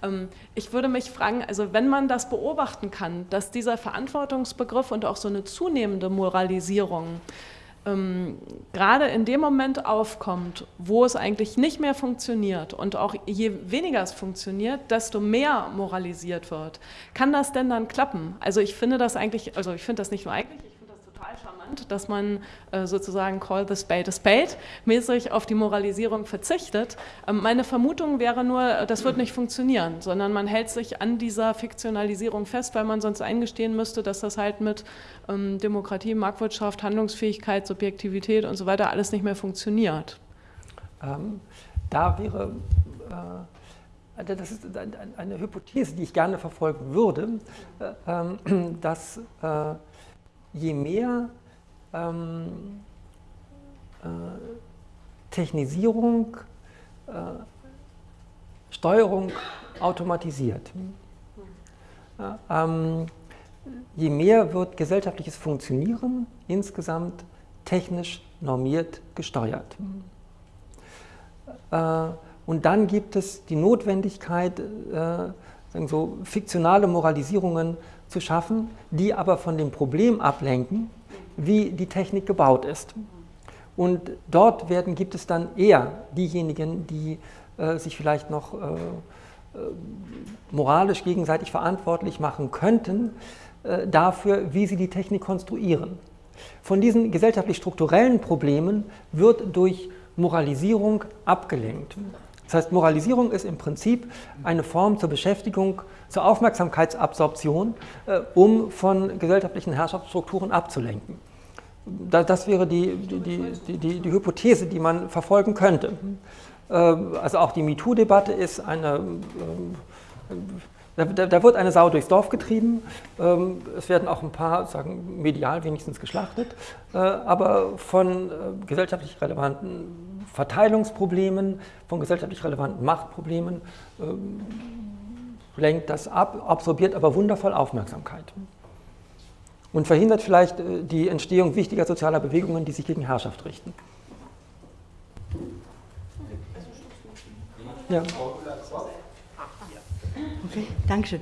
Ähm, ich würde mich fragen, also wenn man das beobachten kann, dass dieser Verantwortungsbegriff und auch so eine zunehmende Moralisierung ähm, gerade in dem Moment aufkommt, wo es eigentlich nicht mehr funktioniert und auch je weniger es funktioniert, desto mehr moralisiert wird. Kann das denn dann klappen? Also ich finde das eigentlich, also ich finde das nicht nur eigentlich, total charmant, dass man äh, sozusagen call the spade a spade mäßig auf die Moralisierung verzichtet. Ähm, meine Vermutung wäre nur, das wird nicht funktionieren, sondern man hält sich an dieser Fiktionalisierung fest, weil man sonst eingestehen müsste, dass das halt mit ähm, Demokratie, Marktwirtschaft, Handlungsfähigkeit, Subjektivität und so weiter alles nicht mehr funktioniert. Ähm, da wäre äh also das ist eine Hypothese, die ich gerne verfolgen würde, ähm, <clears throat> dass je mehr ähm, Technisierung, Steuerung automatisiert, ähm, je mehr wird gesellschaftliches Funktionieren insgesamt technisch normiert gesteuert. Äh, und dann gibt es die Notwendigkeit, äh, so fiktionale Moralisierungen zu schaffen, die aber von dem Problem ablenken, wie die Technik gebaut ist. Und dort werden, gibt es dann eher diejenigen, die äh, sich vielleicht noch äh, äh moralisch gegenseitig verantwortlich machen könnten äh, dafür, wie sie die Technik konstruieren. Von diesen gesellschaftlich-strukturellen Problemen wird durch Moralisierung abgelenkt. Das heißt, Moralisierung ist im Prinzip eine Form zur Beschäftigung, zur Aufmerksamkeitsabsorption, äh, um von gesellschaftlichen Herrschaftsstrukturen abzulenken. Da, das wäre die, die, die, die, Hypothese, die man verfolgen könnte. Äh, also auch die MeToo-Debatte ist eine äh, da, da, wird eine Sau durchs Dorf getrieben. Ähm, es werden auch ein paar, sagen medial wenigstens geschlachtet, aber von gesellschaftlich relevanten Verteilungsproblemen, von gesellschaftlich relevanten Machtproblemen ähm, lenkt das ab, absorbiert aber wundervoll Aufmerksamkeit und verhindert vielleicht äh, die Entstehung wichtiger sozialer Bewegungen, die sich gegen Herrschaft richten. Ja. Okay, Dankeschön.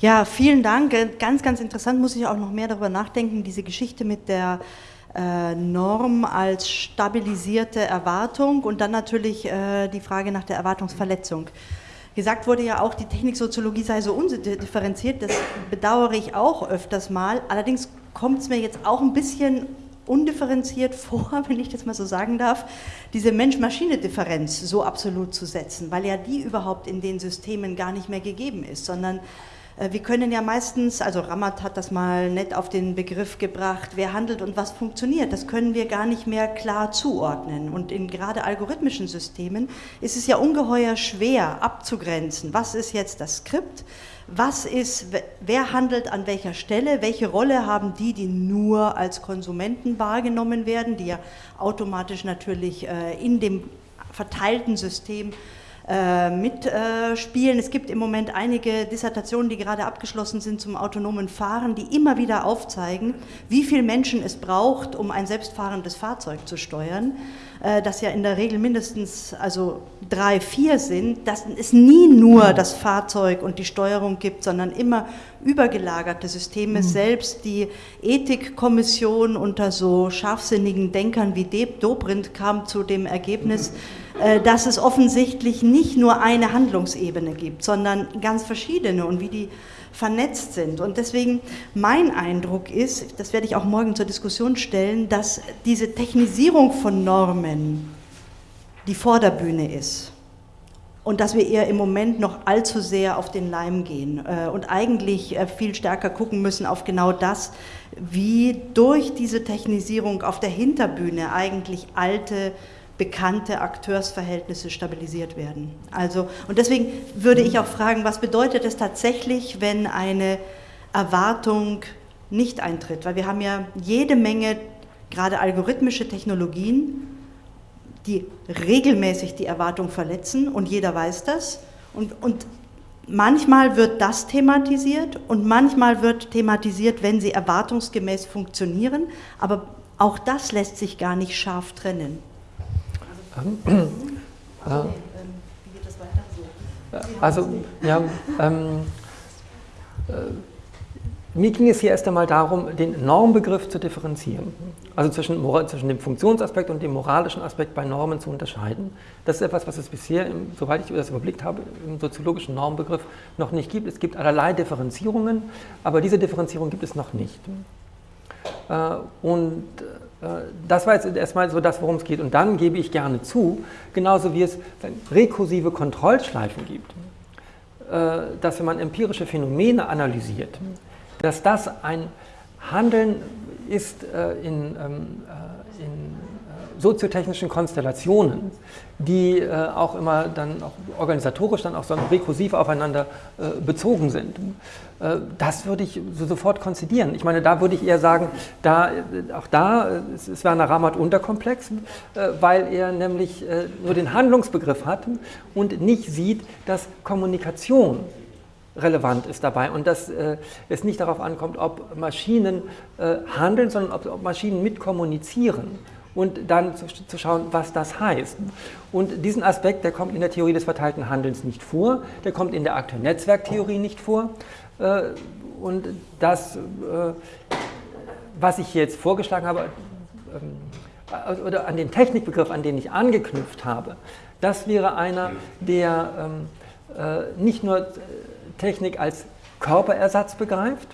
Ja, vielen Dank. Ganz, ganz interessant, muss ich auch noch mehr darüber nachdenken, diese Geschichte mit der äh, Norm als stabilisierte Erwartung und dann natürlich äh, die Frage nach der Erwartungsverletzung. Gesagt wurde ja auch, die Techniksoziologie sei so undifferenziert, das bedauere ich auch öfters mal. Allerdings kommt es mir jetzt auch ein bisschen undifferenziert <laughs> vor, wenn ich das mal so sagen darf, diese Mensch-Maschine-Differenz so absolut zu setzen, weil ja die überhaupt in den Systemen gar nicht mehr gegeben ist, sondern wir können ja meistens, also Ramat hat das mal nett auf den Begriff gebracht, wer handelt und was funktioniert, das können wir gar nicht mehr klar zuordnen. Und in gerade algorithmischen Systemen ist es ja ungeheuer schwer abzugrenzen, was ist jetzt das Skript, was ist, wer handelt an welcher Stelle, welche Rolle haben die, die nur als Konsumenten wahrgenommen werden, die ja automatisch natürlich äh, in dem verteilten System äh, mitspielen. Es gibt im Moment einige Dissertationen, die gerade abgeschlossen sind zum autonomen Fahren, die immer wieder aufzeigen, wie viele Menschen es braucht, um ein selbstfahrendes Fahrzeug zu steuern. Äh, das ja in der Regel mindestens also drei, vier sind, dass es nie nur das Fahrzeug und die Steuerung gibt, sondern immer übergelagerte Systeme. Mhm. Selbst die Ethikkommission unter so scharfsinnigen Denkern wie Dobrindt kam zu dem Ergebnis, äh, dass es offensichtlich nicht nur eine Handlungsebene gibt, sondern ganz verschiedene und wie die vernetzt sind. Und deswegen mein Eindruck ist, das werde ich auch morgen zur Diskussion stellen, dass diese Technisierung von Normen die Vorderbühne ist und dass wir eher im Moment noch allzu sehr auf den Leim gehen äh, und eigentlich äh, viel stärker gucken müssen auf genau das, wie durch diese Technisierung auf der Hinterbühne eigentlich alte bekannte Akteursverhältnisse stabilisiert werden. Also, und deswegen würde ich auch fragen, was bedeutet es tatsächlich, wenn eine Erwartung nicht eintritt? Weil wir haben ja jede Menge, gerade algorithmische Technologien, die regelmäßig die Erwartung verletzen und jeder weiß das. Und, und manchmal wird das thematisiert und manchmal wird thematisiert, wenn sie erwartungsgemäß funktionieren, aber auch das lässt sich gar nicht scharf trennen. Also, ja, ähm, äh, mir ging es hier erst einmal darum, den Normbegriff zu differenzieren. Also zwischen, zwischen, dem Funktionsaspekt und dem moralischen Aspekt bei Normen zu unterscheiden. Das ist etwas, was es bisher, soweit ich das überblickt habe, im soziologischen Normbegriff noch nicht gibt. Es gibt allerlei Differenzierungen, aber diese Differenzierung gibt es noch nicht. Äh, und äh, das war jetzt erstmal so das, worum es geht. Und dann gebe ich gerne zu, genauso wie es rekursive Kontrollschleifen gibt, äh, dass wenn man empirische Phänomene analysiert, dass das ein Handeln ist in, ähm, in soziotechnischen Konstellationen, die äh, auch immer dann auch organisatorisch dann auch so rekursiv aufeinander äh, bezogen sind. Äh, das würde ich so sofort konzidieren. Ich meine, da würde ich eher sagen, da, äh, auch da äh, ist Werner Rammert unterkomplex, weil er nämlich nur den Handlungsbegriff hat und nicht sieht, dass Kommunikation relevant ist dabei und dass es nicht darauf ankommt, ob Maschinen handeln, sondern ob, ob Maschinen mitkommunizieren und dann zu, zu, schauen, was das heißt. Und diesen Aspekt, der kommt in der Theorie des verteilten Handelns nicht vor, der kommt in der Akteur-Netzwerk-Theorie nicht vor. Äh, und das, äh, was ich jetzt vorgeschlagen habe, ähm, oder an den Technikbegriff, an den ich angeknüpft habe, das wäre einer, der ähm, äh, nicht nur Technik als Körperersatz begreift,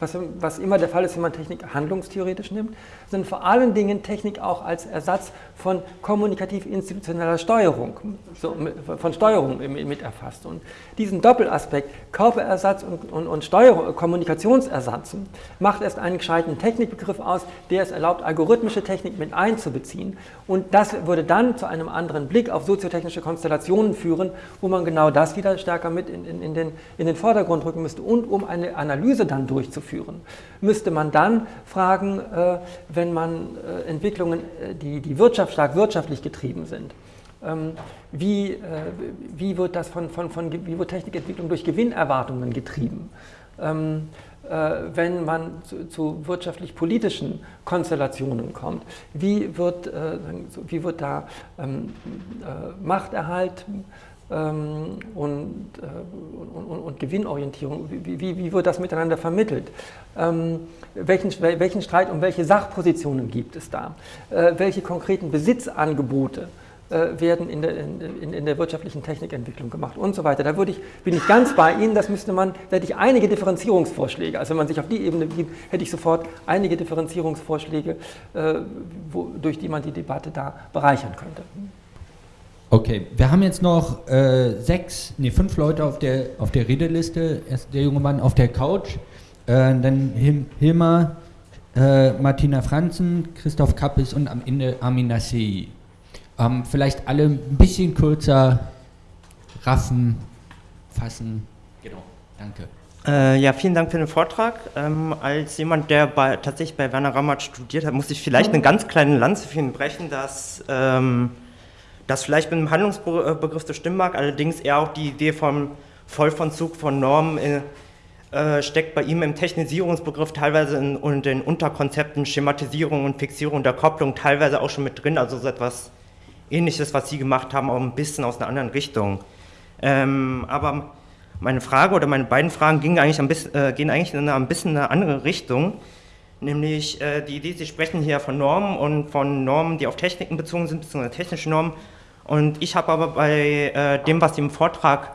was, was, immer der Fall ist, wenn man Technik handlungstheoretisch nimmt, sondern vor allen Dingen Technik auch als Ersatz von kommunikativ-institutioneller Steuerung, so, von Steuerung mit erfasst. Und diesen Doppelaspekt, Körperersatz und, und, und Steuerung, Kommunikationsersatz, macht erst einen gescheiten Technikbegriff aus, der es erlaubt, algorithmische Technik mit einzubeziehen. Und das würde dann zu einem anderen Blick auf soziotechnische Konstellationen führen, wo man genau das wieder stärker mit in, in, in, den, in den Vordergrund rücken müsste. Und um eine Analyse dann durchzuführen, müsste man dann fragen, äh, wenn man äh, Entwicklungen, äh, die, die wirtschaftsstark wirtschaftlich getrieben sind, ähm, wie, wie, wird das von, von, von, wie wird Technikentwicklung durch Gewinnerwartungen getrieben? Ähm, wenn man zu, zu wirtschaftlich-politischen Konstellationen kommt. Wie wird, wie wird da ähm, Machterhalt ähm, und, äh, und, und, Gewinnorientierung, wie, wie, wie, wird das miteinander vermittelt? Ähm, welchen, welchen, Streit um welche Sachpositionen gibt es da? Äh, welche konkreten Besitzangebote äh, werden in der, in, in der, wirtschaftlichen Technikentwicklung gemacht und so weiter? Da ich, bin ich ganz bei Ihnen, das müsste man, da hätte ich einige Differenzierungsvorschläge. Also wenn man sich auf die Ebene begibt, hätte ich sofort einige Differenzierungsvorschläge, äh, wo, durch die man die Debatte da bereichern könnte. Okay, wir haben jetzt noch äh, sechs, nee, fünf Leute auf der, auf der Redeliste. Erst der junge Mann auf der Couch, äh, dann Hil Hilmar, äh, Martina Franzen, Christoph Kappes und am Ende Armin Nassei. Ähm, vielleicht alle ein bisschen kürzer raffen, fassen. Genau, danke. Äh, ja, vielen Dank für den Vortrag. Ähm, als jemand, der bei, tatsächlich bei Werner Rammert studiert hat, muss ich vielleicht eine ganz kleine Lanze für ihn brechen, dass ähm, das vielleicht mit dem Handlungsbegriff so stimmen mag, allerdings eher auch die Idee vom Vollvollzug von Normen äh, äh, steckt bei ihm im Technisierungsbegriff teilweise in, in, den Unterkonzepten Schematisierung und Fixierung der Kopplung teilweise auch schon mit drin, also so etwas ähnliches, was Sie gemacht haben, auch ein bisschen aus einer anderen Richtung. Ähm, aber meine Frage oder meine beiden Fragen gingen eigentlich ein bisschen, äh, gehen eigentlich in eine, ein bisschen eine andere Richtung, nämlich äh, die Idee, Sie sprechen hier von Normen und von Normen, die auf Techniken bezogen sind, beziehungsweise technische Normen, und ich habe aber bei äh, dem, was Sie im Vortrag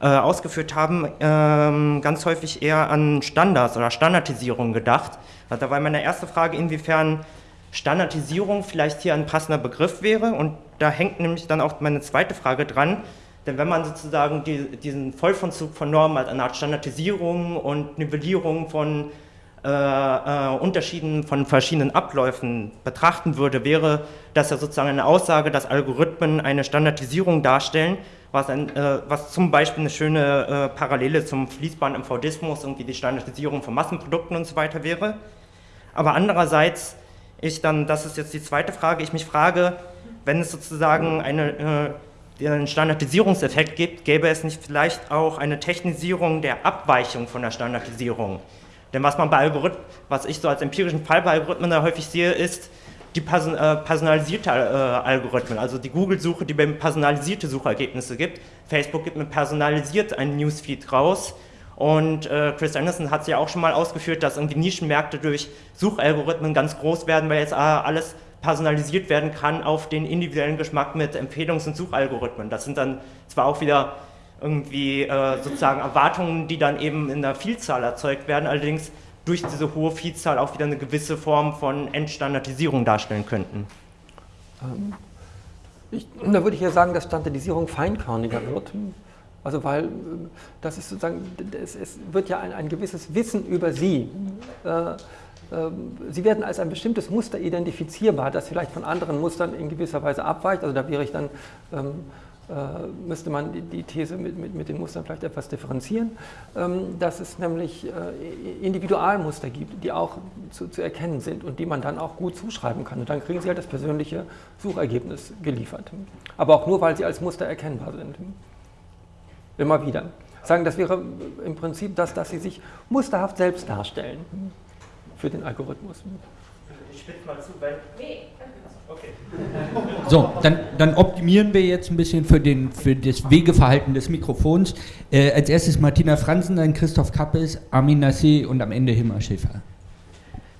äh, ausgeführt haben, ähm, ganz häufig eher an Standards oder Standardisierung gedacht. Also da war meine erste Frage, inwiefern Standardisierung vielleicht hier ein passender Begriff wäre. Und da hängt nämlich dann auch meine zweite Frage dran. Denn wenn man sozusagen die, diesen Vollvollzug von Normen als eine Art Standardisierung und Nivellierung von äh, äh, Unterschieden von verschiedenen Abläufen betrachten würde, wäre das ja sozusagen eine Aussage, dass Algorithmen eine Standardisierung darstellen, was, ein, äh, was zum Beispiel eine schöne äh, Parallele zum fließbaren MVDismus, irgendwie die Standardisierung von Massenprodukten und so weiter wäre. Aber andererseits, ich dann, das ist jetzt die zweite Frage, ich mich frage, wenn es sozusagen eine, äh, einen Standardisierungseffekt gibt, gäbe es nicht vielleicht auch eine Technisierung der Abweichung von der Standardisierung? Denn was man bei Algorithmen, was ich so als empirischen Fall bei Algorithmen da häufig sehe, ist die person, äh, personalisierte äh, Algorithmen, also die Google-Suche, die personalisierte Suchergebnisse gibt. Facebook gibt mir personalisiert einen Newsfeed raus und äh, Chris Anderson hat es ja auch schon mal ausgeführt, dass irgendwie Nischenmärkte durch Suchalgorithmen ganz groß werden, weil jetzt äh, alles personalisiert werden kann auf den individuellen Geschmack mit Empfehlungs- und Suchalgorithmen. Das sind dann zwar auch wieder irgendwie äh, sozusagen Erwartungen, die dann eben in der Vielzahl erzeugt werden, allerdings durch diese hohe Vielzahl auch wieder eine gewisse Form von Entstandardisierung darstellen könnten. Ähm, ich, da würde ich ja sagen, dass Standardisierung feinkörniger wird. Also weil das ist sozusagen, es, es wird ja ein, ein, gewisses Wissen über sie äh, ähm, sie werden als ein bestimmtes Muster identifizierbar, das vielleicht von anderen Mustern in gewisser Weise abweicht. Also da wäre ich dann, ähm, äh, müsste man die, These mit, mit, mit, den Mustern vielleicht etwas differenzieren, ähm, dass es nämlich äh, Individualmuster gibt, die auch zu, zu, erkennen sind und die man dann auch gut zuschreiben kann. Und dann kriegen Sie halt das persönliche Suchergebnis geliefert. Aber auch nur, weil sie als Muster erkennbar sind. Immer wieder. Sagen, das wäre im Prinzip das, dass Sie sich musterhaft selbst darstellen für den Algorithmus. Ich spitze mal zu, weil. Nee. Okay. So, dann, dann, optimieren wir jetzt ein bisschen für, den, für das Wegeverhalten des Mikrofons. Äh, als erstes Martina Franzen, dann Christoph Kappes, Armin Nassé und am Ende Himmer Schäfer.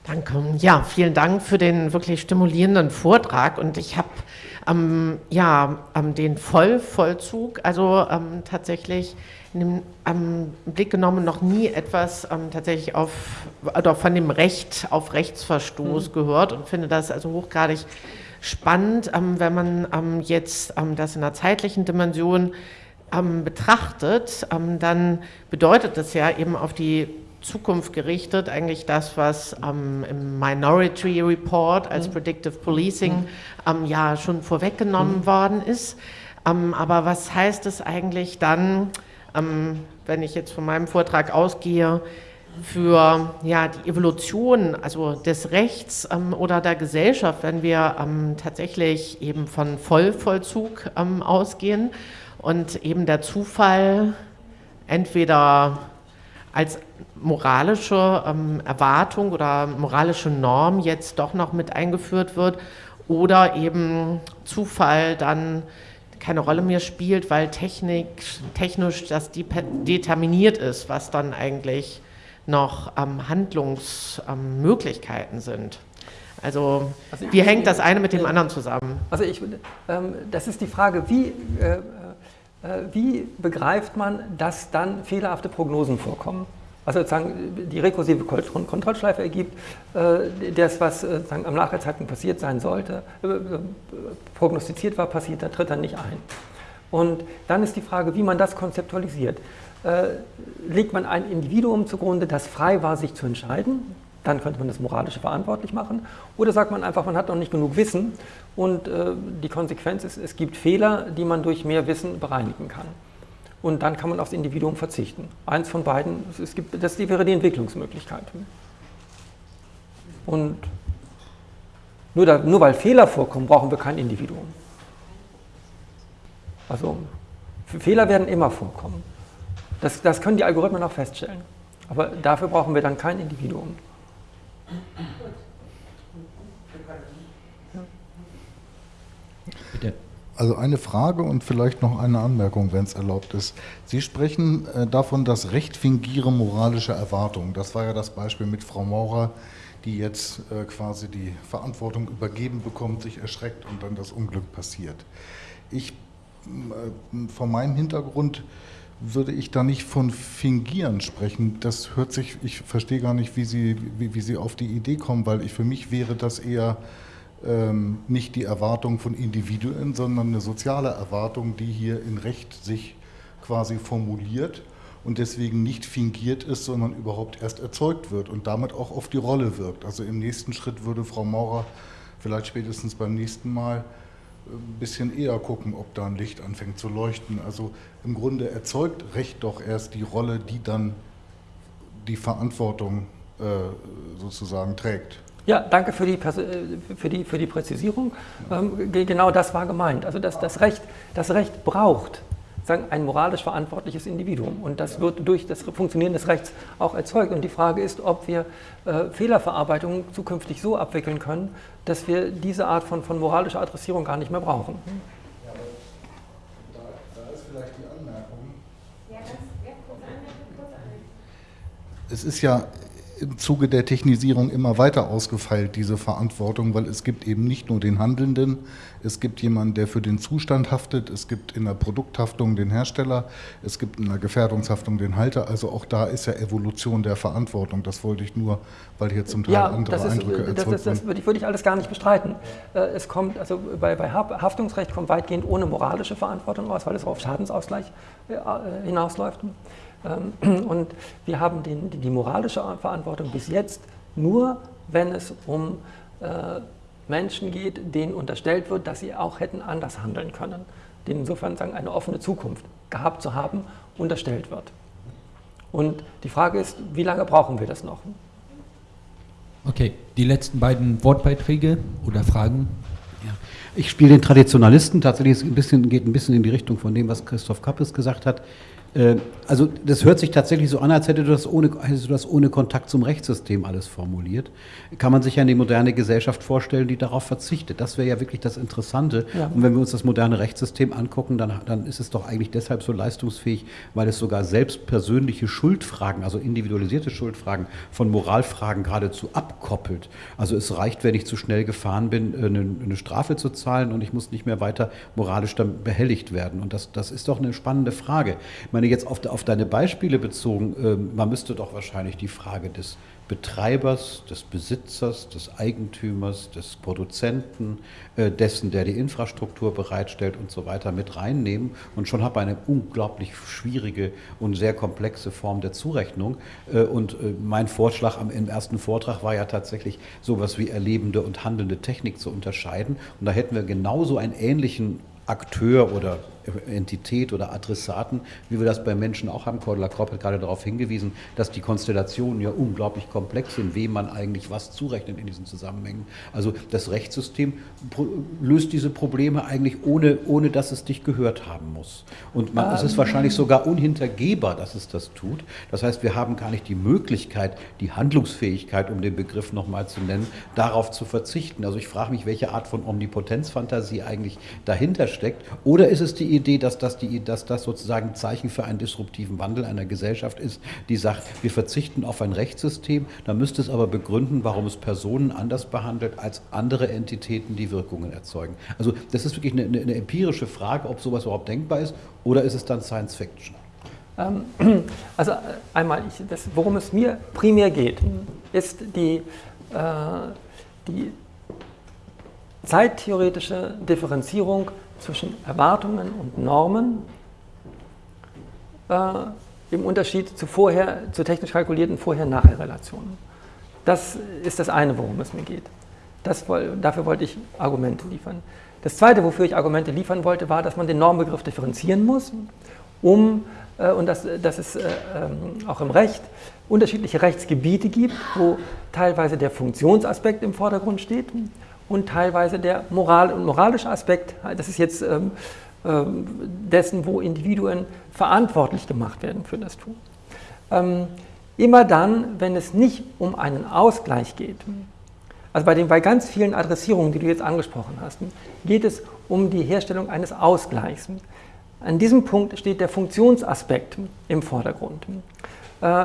Danke. Ja, vielen Dank für den wirklich stimulierenden Vortrag. Und ich habe ähm, ja, ähm, den Vollvollzug, also ähm, tatsächlich in dem Blick genommen noch nie etwas ähm, tatsächlich auf, oder von dem Recht auf Rechtsverstoß mhm. gehört und finde das also hochgradig spannend, ähm, wenn man ähm, jetzt ähm, das in einer zeitlichen Dimension ähm, betrachtet, ähm, dann bedeutet das ja eben auf die Zukunft gerichtet, eigentlich das, was ähm, im Minority Report als mhm. Predictive Policing mhm. ja schon vorweggenommen mhm. worden ist. aber was heißt es eigentlich dann, ähm, wenn ich jetzt von meinem Vortrag ausgehe, für ja, die Evolution also des Rechts ähm, oder der Gesellschaft, wenn wir ähm, tatsächlich eben von Vollvollzug ähm, ausgehen und eben der Zufall entweder als moralische ähm, Erwartung oder moralische Norm jetzt doch noch mit eingeführt wird oder eben Zufall dann keine Rolle mehr spielt, weil Technik, technisch das determiniert ist, was dann eigentlich noch ähm, Handlungsmöglichkeiten sind. Also, also wie hängt das eine mit dem anderen zusammen? Also ich, ähm, das ist die Frage, wie, äh, äh, wie begreift man, dass dann fehlerhafte Prognosen vorkommen? Also sozusagen die rekursive Kontrollschleife ergibt, äh, das, was äh, sozusagen am Nachherzeitpunkt passiert sein sollte, äh, prognostiziert war, passiert, da tritt er nicht ein. Und dann ist die Frage, wie man das konzeptualisiert. Legt man ein Individuum zugrunde, das frei war, sich zu entscheiden, dann könnte man das moralisch verantwortlich machen. Oder sagt man einfach, man hat noch nicht genug Wissen und die Konsequenz ist, es gibt Fehler, die man durch mehr Wissen bereinigen kann und dann kann man aufs Individuum verzichten. Eins von beiden, es gibt, das wäre die Entwicklungsmöglichkeit. Und nur, da, nur weil Fehler vorkommen, brauchen wir kein Individuum. Also Fehler werden immer vorkommen. Das, das können die Algorithmen auch feststellen. Aber dafür brauchen wir dann kein Individuum. Bitte. Also eine Frage und vielleicht noch eine Anmerkung, wenn es erlaubt ist. Sie sprechen äh, davon, dass Recht fingiere moralische Erwartungen. Das war ja das Beispiel mit Frau Maurer, die jetzt äh, quasi die Verantwortung übergeben bekommt, sich erschreckt und dann das Unglück passiert. Ich, äh, von meinem Hintergrund würde ich da nicht von Fingieren sprechen. Das hört sich, ich verstehe gar nicht, wie Sie, wie, wie Sie auf die Idee kommen, weil ich, für mich wäre das eher ähm, nicht die Erwartung von Individuen, sondern eine soziale Erwartung, die hier in Recht sich quasi formuliert und deswegen nicht fingiert ist, sondern überhaupt erst erzeugt wird und damit auch auf die Rolle wirkt. Also im nächsten Schritt würde Frau Maurer vielleicht spätestens beim nächsten Mal ein bisschen eher gucken, ob da ein Licht anfängt zu leuchten. Also im Grunde erzeugt Recht doch erst die Rolle, die dann die Verantwortung äh, sozusagen trägt. Ja, danke für die, äh, für die, für die Präzisierung. Ähm, genau das war gemeint. Also das, das, Recht, das Recht braucht sagen, ein moralisch verantwortliches Individuum. Und das wird durch das Funktionieren des Rechts auch erzeugt. Und die Frage ist, ob wir äh, Fehlerverarbeitung zukünftig so abwickeln können, dass wir diese Art von, von moralischer Adressierung gar nicht mehr brauchen. Ja, aber da, da ist vielleicht die Anmerkung. Ja, ganz, ja, kurz. Es ist ja im Zuge der Technisierung immer weiter ausgefeilt, diese Verantwortung, weil es gibt eben nicht nur den Handelnden, es gibt jemanden, der für den Zustand haftet, es gibt in der Produkthaftung den Hersteller, es gibt in der Gefährdungshaftung den Halter, also auch da ist ja Evolution der Verantwortung. Das wollte ich nur, weil hier zum Teil ja, andere das ist, Eindrücke erzeugt das, das, das würde, ich, würde ich alles gar nicht bestreiten. Äh, es kommt, also bei, bei Haftungsrecht kommt weitgehend ohne moralische Verantwortung aus, weil es auf Schadensausgleich äh, hinausläuft. Ähm, <clears throat> und wir haben den, die moralische Verantwortung bis jetzt nur wenn es um äh, Menschen geht, denen unterstellt wird, dass sie auch hätten anders handeln können, denen insofern sagen, eine offene Zukunft gehabt zu haben, unterstellt wird. Und die Frage ist, wie lange brauchen wir das noch? Okay, die letzten beiden Wortbeiträge oder Fragen? Ja. Ich spiele den Traditionalisten, tatsächlich ein bisschen, geht ein bisschen in die Richtung von dem, was Christoph Kappes gesagt hat. Äh, also das hört sich tatsächlich so an, als hättest du, das ohne, hättest du das ohne Kontakt zum Rechtssystem alles formuliert. Kann man sich ja eine moderne Gesellschaft vorstellen, die darauf verzichtet. Das wäre ja wirklich das Interessante. Ja. Und wenn wir uns das moderne Rechtssystem angucken, dann, dann ist es doch eigentlich deshalb so leistungsfähig, weil es sogar selbst persönliche Schuldfragen, also individualisierte Schuldfragen von Moralfragen geradezu abkoppelt. Also es reicht, wenn ich zu schnell gefahren bin, eine, eine Strafe zu zahlen und ich muss nicht mehr weiter moralisch dann behelligt werden. Und das, das ist doch eine spannende Frage. Ich meine, jetzt auf, auf deine Beispiele bezogen, äh, man müsste doch wahrscheinlich die Frage des Betreibers, des Besitzers, des Eigentümers, des Produzenten, äh, dessen, der die Infrastruktur bereitstellt und so weiter mit reinnehmen. Und schon habe eine unglaublich schwierige und sehr komplexe Form der Zurechnung. Äh, und äh, mein Vorschlag am, im ersten Vortrag war ja tatsächlich sowas wie erlebende und handelnde Technik zu unterscheiden. Und da hätten wir genauso einen ähnlichen Akteur oder Entität oder Adressaten, wie wir das bei Menschen auch haben. Cordula Kropp hat gerade darauf hingewiesen, dass die Konstellationen ja unglaublich komplex sind, wem man eigentlich was zurechnet in diesen Zusammenhängen. Also das Rechtssystem löst diese Probleme eigentlich ohne, ohne dass es dich gehört haben muss. Und man, es ist wahrscheinlich sogar unhintergehbar, dass es das tut. Das heißt, wir haben gar nicht die Möglichkeit, die Handlungsfähigkeit, um den Begriff nochmal zu nennen, darauf zu verzichten. Also ich frage mich, welche Art von Omnipotenzfantasie eigentlich dahinter steckt. Oder ist es die Idee, dass das, die, dass das sozusagen ein Zeichen für einen disruptiven Wandel einer Gesellschaft ist, die sagt, wir verzichten auf ein Rechtssystem, dann müsste es aber begründen, warum es Personen anders behandelt als andere Entitäten, die Wirkungen erzeugen. Also das ist wirklich eine, eine empirische Frage, ob sowas überhaupt denkbar ist oder ist es dann Science Fiction? Ähm, <clears throat> also einmal, ich, das, worum es mir primär geht, ist die, äh, die zeittheoretische Differenzierung zwischen Erwartungen und Normen äh, im Unterschied zu, vorher, zu technisch kalkulierten Vorher-Nachher-Relationen. Das ist das eine, worum es mir geht. Das, dafür wollte ich Argumente liefern. Das zweite, wofür ich Argumente liefern wollte, war, dass man den Normbegriff differenzieren muss, um, äh, und dass, dass es äh, ähm, auch im Recht unterschiedliche Rechtsgebiete gibt, wo teilweise der Funktionsaspekt im Vordergrund steht und teilweise der Moral und moralische Aspekt, das ist jetzt ähm, ähm, dessen, wo Individuen verantwortlich gemacht werden für das Tun. Ähm, immer dann, wenn es nicht um einen Ausgleich geht, also bei, den, bei ganz vielen Adressierungen, die du jetzt angesprochen hast, geht es um die Herstellung eines Ausgleichs. An diesem Punkt steht der Funktionsaspekt im Vordergrund. Äh,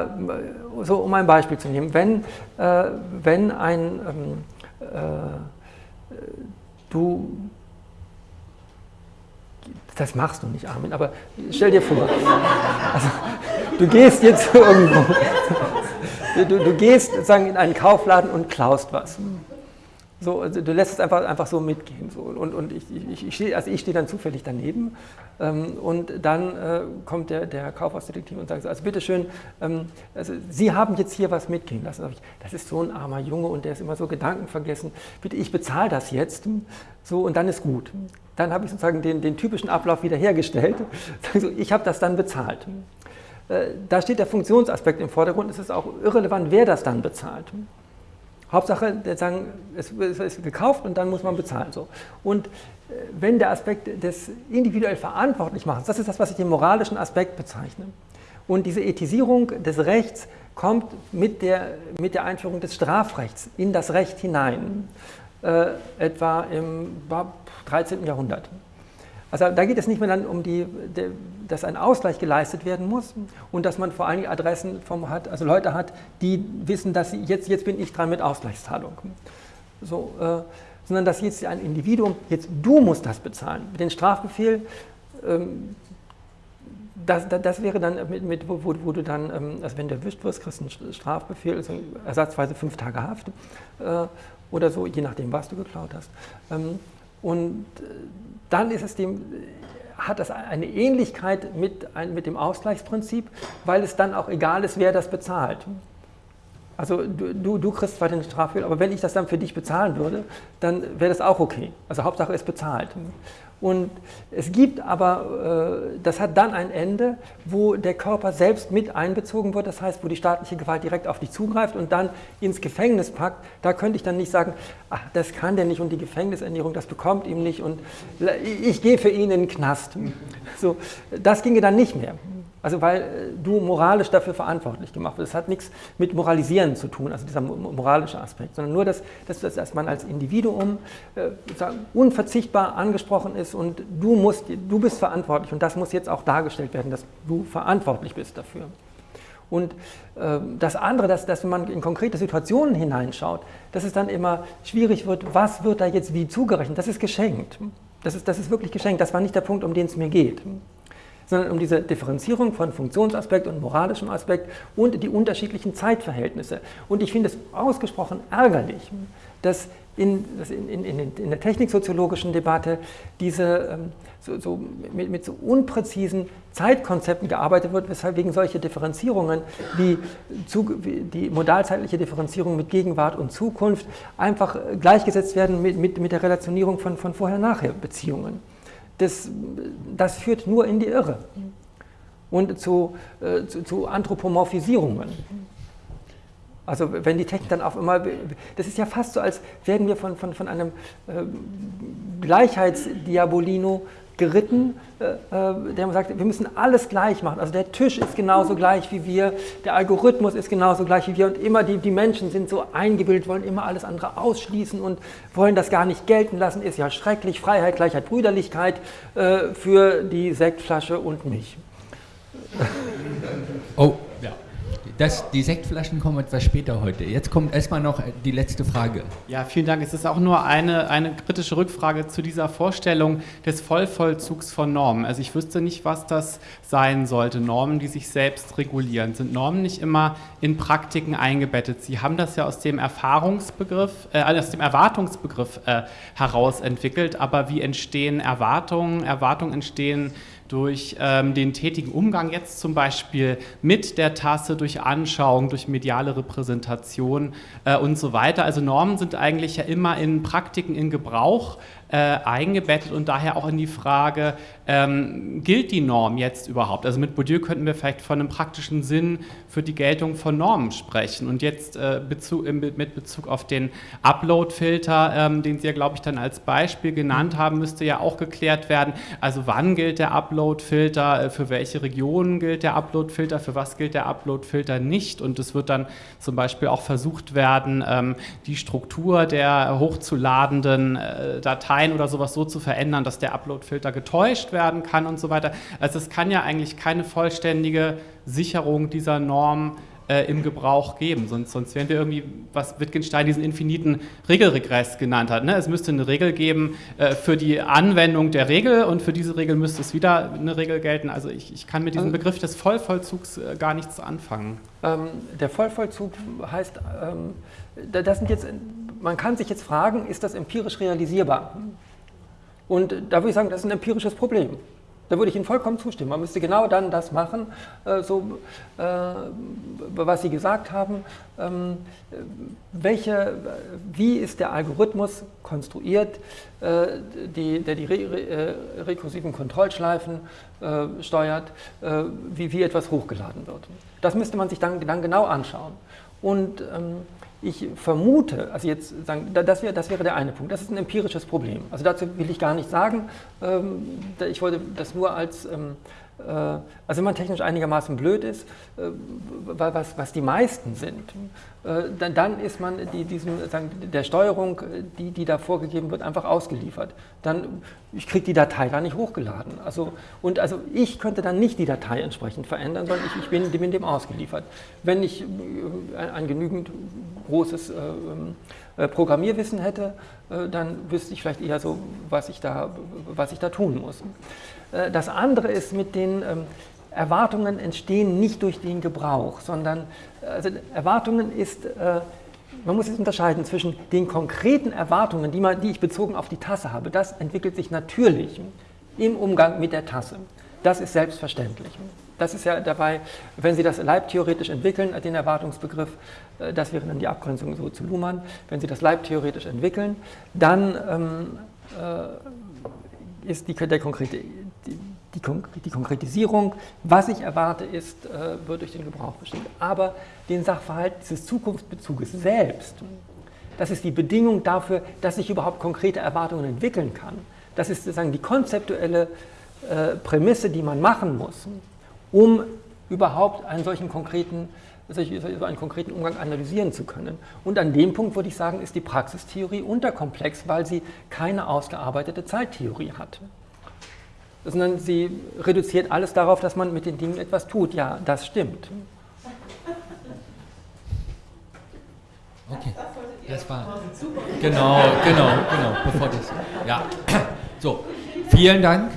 so, um ein Beispiel zu nehmen, wenn, äh, wenn ein ähm, äh, du, das machst du nicht, Armin, aber stell dir vor, also, du gehst jetzt irgendwo, du, du gehst sozusagen in einen Kaufladen und klaust was. So, also du lässt es einfach, einfach so mitgehen. So. Und, und ich, ich, ich stehe also steh dann zufällig daneben ähm, und dann äh, kommt der, der Kaufhausdetektiv und sagt, so, also bitteschön, ähm, also Sie haben jetzt hier was mitgehen lassen. Ich, das ist so ein armer Junge und der ist immer so gedankenvergessen. Bitte, ich bezahle das jetzt so, und dann ist gut. Dann habe ich sozusagen den, den typischen Ablauf wiederhergestellt. <laughs> So, ich habe das dann bezahlt. Äh, da steht der Funktionsaspekt im Vordergrund. Es ist auch irrelevant, wer das dann bezahlt. Hauptsache, sagen, es ist gekauft und dann muss man bezahlen. So. Und äh, wenn der Aspekt des individuell Verantwortlichmachens, das ist das, was ich den moralischen Aspekt bezeichne. Und diese Ethisierung des Rechts kommt mit der, mit der Einführung des Strafrechts in das Recht hinein, äh, etwa im 13. Jahrhundert. Also da geht es nicht mehr dann um die, dass ein Ausgleich geleistet werden muss und dass man vor allen Dingen Adressen vom hat, also Leute hat, die wissen, dass sie, jetzt, jetzt bin ich dran mit Ausgleichszahlung. So, äh, sondern dass jetzt ein Individuum, jetzt du musst das bezahlen. Den Strafbefehl, ähm, das, das, das, wäre dann mit, mit wo, wo, du dann, ähm, also wenn du erwischt wirst, kriegst du einen Strafbefehl, also ersatzweise fünf Tage Haft äh, oder so, je nachdem, was du geklaut hast. Ähm, und äh, dann ist es dem, hat das eine Ähnlichkeit mit, mit dem Ausgleichsprinzip, weil es dann auch egal ist, wer das bezahlt. Also du, du kriegst zwar den Strafgeld, aber wenn ich das dann für dich bezahlen würde, dann wäre das auch okay. Also Hauptsache ist bezahlt. Und es gibt aber, äh, das hat dann ein Ende, wo der Körper selbst mit einbezogen wird, das heißt, wo die staatliche Gewalt direkt auf dich zugreift und dann ins Gefängnis packt. Da könnte ich dann nicht sagen, ach, das kann der nicht und die Gefängnisernährung, das bekommt ihm nicht und ich gehe für ihn in den Knast. So, das ginge dann nicht mehr. Also weil äh, du moralisch dafür verantwortlich gemacht wirst. Das hat nichts mit Moralisieren zu tun, also dieser moralische Aspekt, sondern nur, dass, dass, dass man als Individuum äh, unverzichtbar angesprochen ist und du, musst, du bist verantwortlich und das muss jetzt auch dargestellt werden, dass du verantwortlich bist dafür. Und äh, das andere, dass, dass wenn man in konkrete Situationen hineinschaut, dass es dann immer schwierig wird, was wird da jetzt wie zugerechnet, das ist geschenkt. Das ist, das ist wirklich geschenkt, das war nicht der Punkt, um den es mir geht sondern um diese Differenzierung von Funktionsaspekt und moralischem Aspekt und die unterschiedlichen Zeitverhältnisse. Und ich finde es ausgesprochen ärgerlich, dass in, in, in, in der techniksoziologischen Debatte diese, ähm, so, so mit, mit, so unpräzisen Zeitkonzepten gearbeitet wird, weshalb wegen solcher Differenzierungen wie, zu, wie die modalzeitliche Differenzierung mit Gegenwart und Zukunft einfach gleichgesetzt werden mit, mit, mit der Relationierung von, von Vorher-Nachher-Beziehungen das, das führt nur in die Irre und zu, äh, zu, zu, Anthropomorphisierungen. Also wenn die Technik dann auf einmal, das ist ja fast so, als werden wir von, von, von einem äh, Gleichheitsdiabolino geritten, äh, äh, der sagt, wir müssen alles gleich machen. Also der Tisch ist genauso gleich wie wir, der Algorithmus ist genauso gleich wie wir und immer die, die Menschen sind so eingebildet, wollen immer alles andere ausschließen und wollen das gar nicht gelten lassen. Ist ja schrecklich. Freiheit, Gleichheit, Brüderlichkeit äh, für die Sektflasche und mich. Oh, ja. Das, die Sektflaschen kommen etwas später heute. Jetzt kommt erstmal noch die letzte Frage. Ja, vielen Dank. Es ist auch nur eine, eine kritische Rückfrage zu dieser Vorstellung des Vollvollzugs von Normen. Also ich wüsste nicht, was das sein sollte. Normen, die sich selbst regulieren. Sind Normen nicht immer in Praktiken eingebettet? Sie haben das ja aus dem Erfahrungsbegriff, äh, aus dem Erwartungsbegriff äh, heraus entwickelt. Aber wie entstehen Erwartungen? Erwartungen entstehen durch ähm, den tätigen Umgang jetzt zum Beispiel mit der Tasse, durch Anschauung, durch mediale Repräsentation äh, und so weiter. Also Normen sind eigentlich ja immer in Praktiken in Gebrauch äh, eingebettet und daher auch in die Frage, ähm, gilt die Norm jetzt überhaupt? Also mit Bourdieu könnten wir vielleicht von einem praktischen Sinn für die Geltung von Normen sprechen. Und jetzt äh, Bezug, mit Bezug auf den Upload-Filter, ähm, den Sie ja, glaube ich, dann als Beispiel genannt haben, müsste ja auch geklärt werden. Also wann gilt der Upload-Filter, äh, für welche Regionen gilt der Upload-Filter, für was gilt der Upload-Filter nicht? Und es wird dann zum Beispiel auch versucht werden, ähm, die Struktur der hochzuladenden äh, Dateien oder sowas so zu verändern, dass der Upload-Filter getäuscht werden kann und so weiter. Also es kann ja eigentlich keine vollständige Sicherung dieser Norm äh, im Gebrauch geben. Sonst, sonst wären wir irgendwie, was Wittgenstein diesen infiniten Regelregress genannt hat. Ne? Es müsste eine Regel geben äh, für die Anwendung der Regel und für diese Regel müsste es wieder eine Regel gelten. Also ich, ich kann mit diesem also Begriff des Vollvollzugs äh, gar nichts anfangen. Ähm, der Vollvollzug heißt, ähm, das sind jetzt, man kann sich jetzt fragen, ist das empirisch realisierbar? Und da würde ich sagen, das ist ein empirisches Problem. Da würde ich Ihnen vollkommen zustimmen. Man müsste genau dann das machen, äh, so, äh, was Sie gesagt haben. Ähm, welche, wie ist der Algorithmus konstruiert, äh, die, der die re, re, rekursiven Kontrollschleifen steuert, wie, wie etwas hochgeladen wird. Das müsste man sich dann, dann genau anschauen. Und ähm, ich vermute, also jetzt sagen, das wäre, das wäre der eine Punkt, das ist ein empirisches Problem. Also dazu will ich gar nicht sagen, ähm, ich wollte das nur als ähm, äh, also wenn man technisch einigermaßen blöd ist, äh, was, was die meisten sind, äh, dann, dann ist man die, diesem, der Steuerung, die, die da vorgegeben wird, einfach ausgeliefert. Dann, ich kriege die Datei da nicht hochgeladen. Also, und also ich könnte dann nicht die Datei entsprechend verändern, sondern ich, ich bin, bin dem ausgeliefert. Wenn ich ein, ein genügend großes äh, Programmierwissen hätte, äh, dann wüsste ich vielleicht eher so, was ich da, was ich da tun muss. Äh, das andere ist mit den ähm, Erwartungen entstehen nicht durch den Gebrauch, sondern also Erwartungen ist, man muss jetzt unterscheiden zwischen den konkreten Erwartungen, die, man, die ich bezogen auf die Tasse habe. Das entwickelt sich natürlich im Umgang mit der Tasse. Das ist selbstverständlich. das ist ja dabei, wenn Sie das leibtheoretisch entwickeln, den Erwartungsbegriff, äh, das wäre dann die Abgrenzung so zu Luhmann, wenn Sie das leibtheoretisch entwickeln, dann ähm, äh, ist die, der konkrete, die, die, die, Konkretisierung, was ich erwarte, ist, äh, wird durch den Gebrauch bestimmt. Aber den Sachverhalt dieses Zukunftsbezuges selbst, das ist die Bedingung dafür, dass ich überhaupt konkrete Erwartungen entwickeln kann. Das ist sozusagen die konzeptuelle äh, Prämisse, die man machen muss, um überhaupt einen solchen konkreten, einen konkreten Umgang analysieren zu können. Und an dem Punkt würde ich sagen, ist die Praxistheorie unterkomplex, weil sie keine ausgearbeitete Zeittheorie hat. Sondern sie reduziert alles darauf, dass man mit den Dingen etwas tut. Ja, das stimmt. Okay. Das war. Genau, genau, genau. Bevor das. Ja. So, vielen Dank.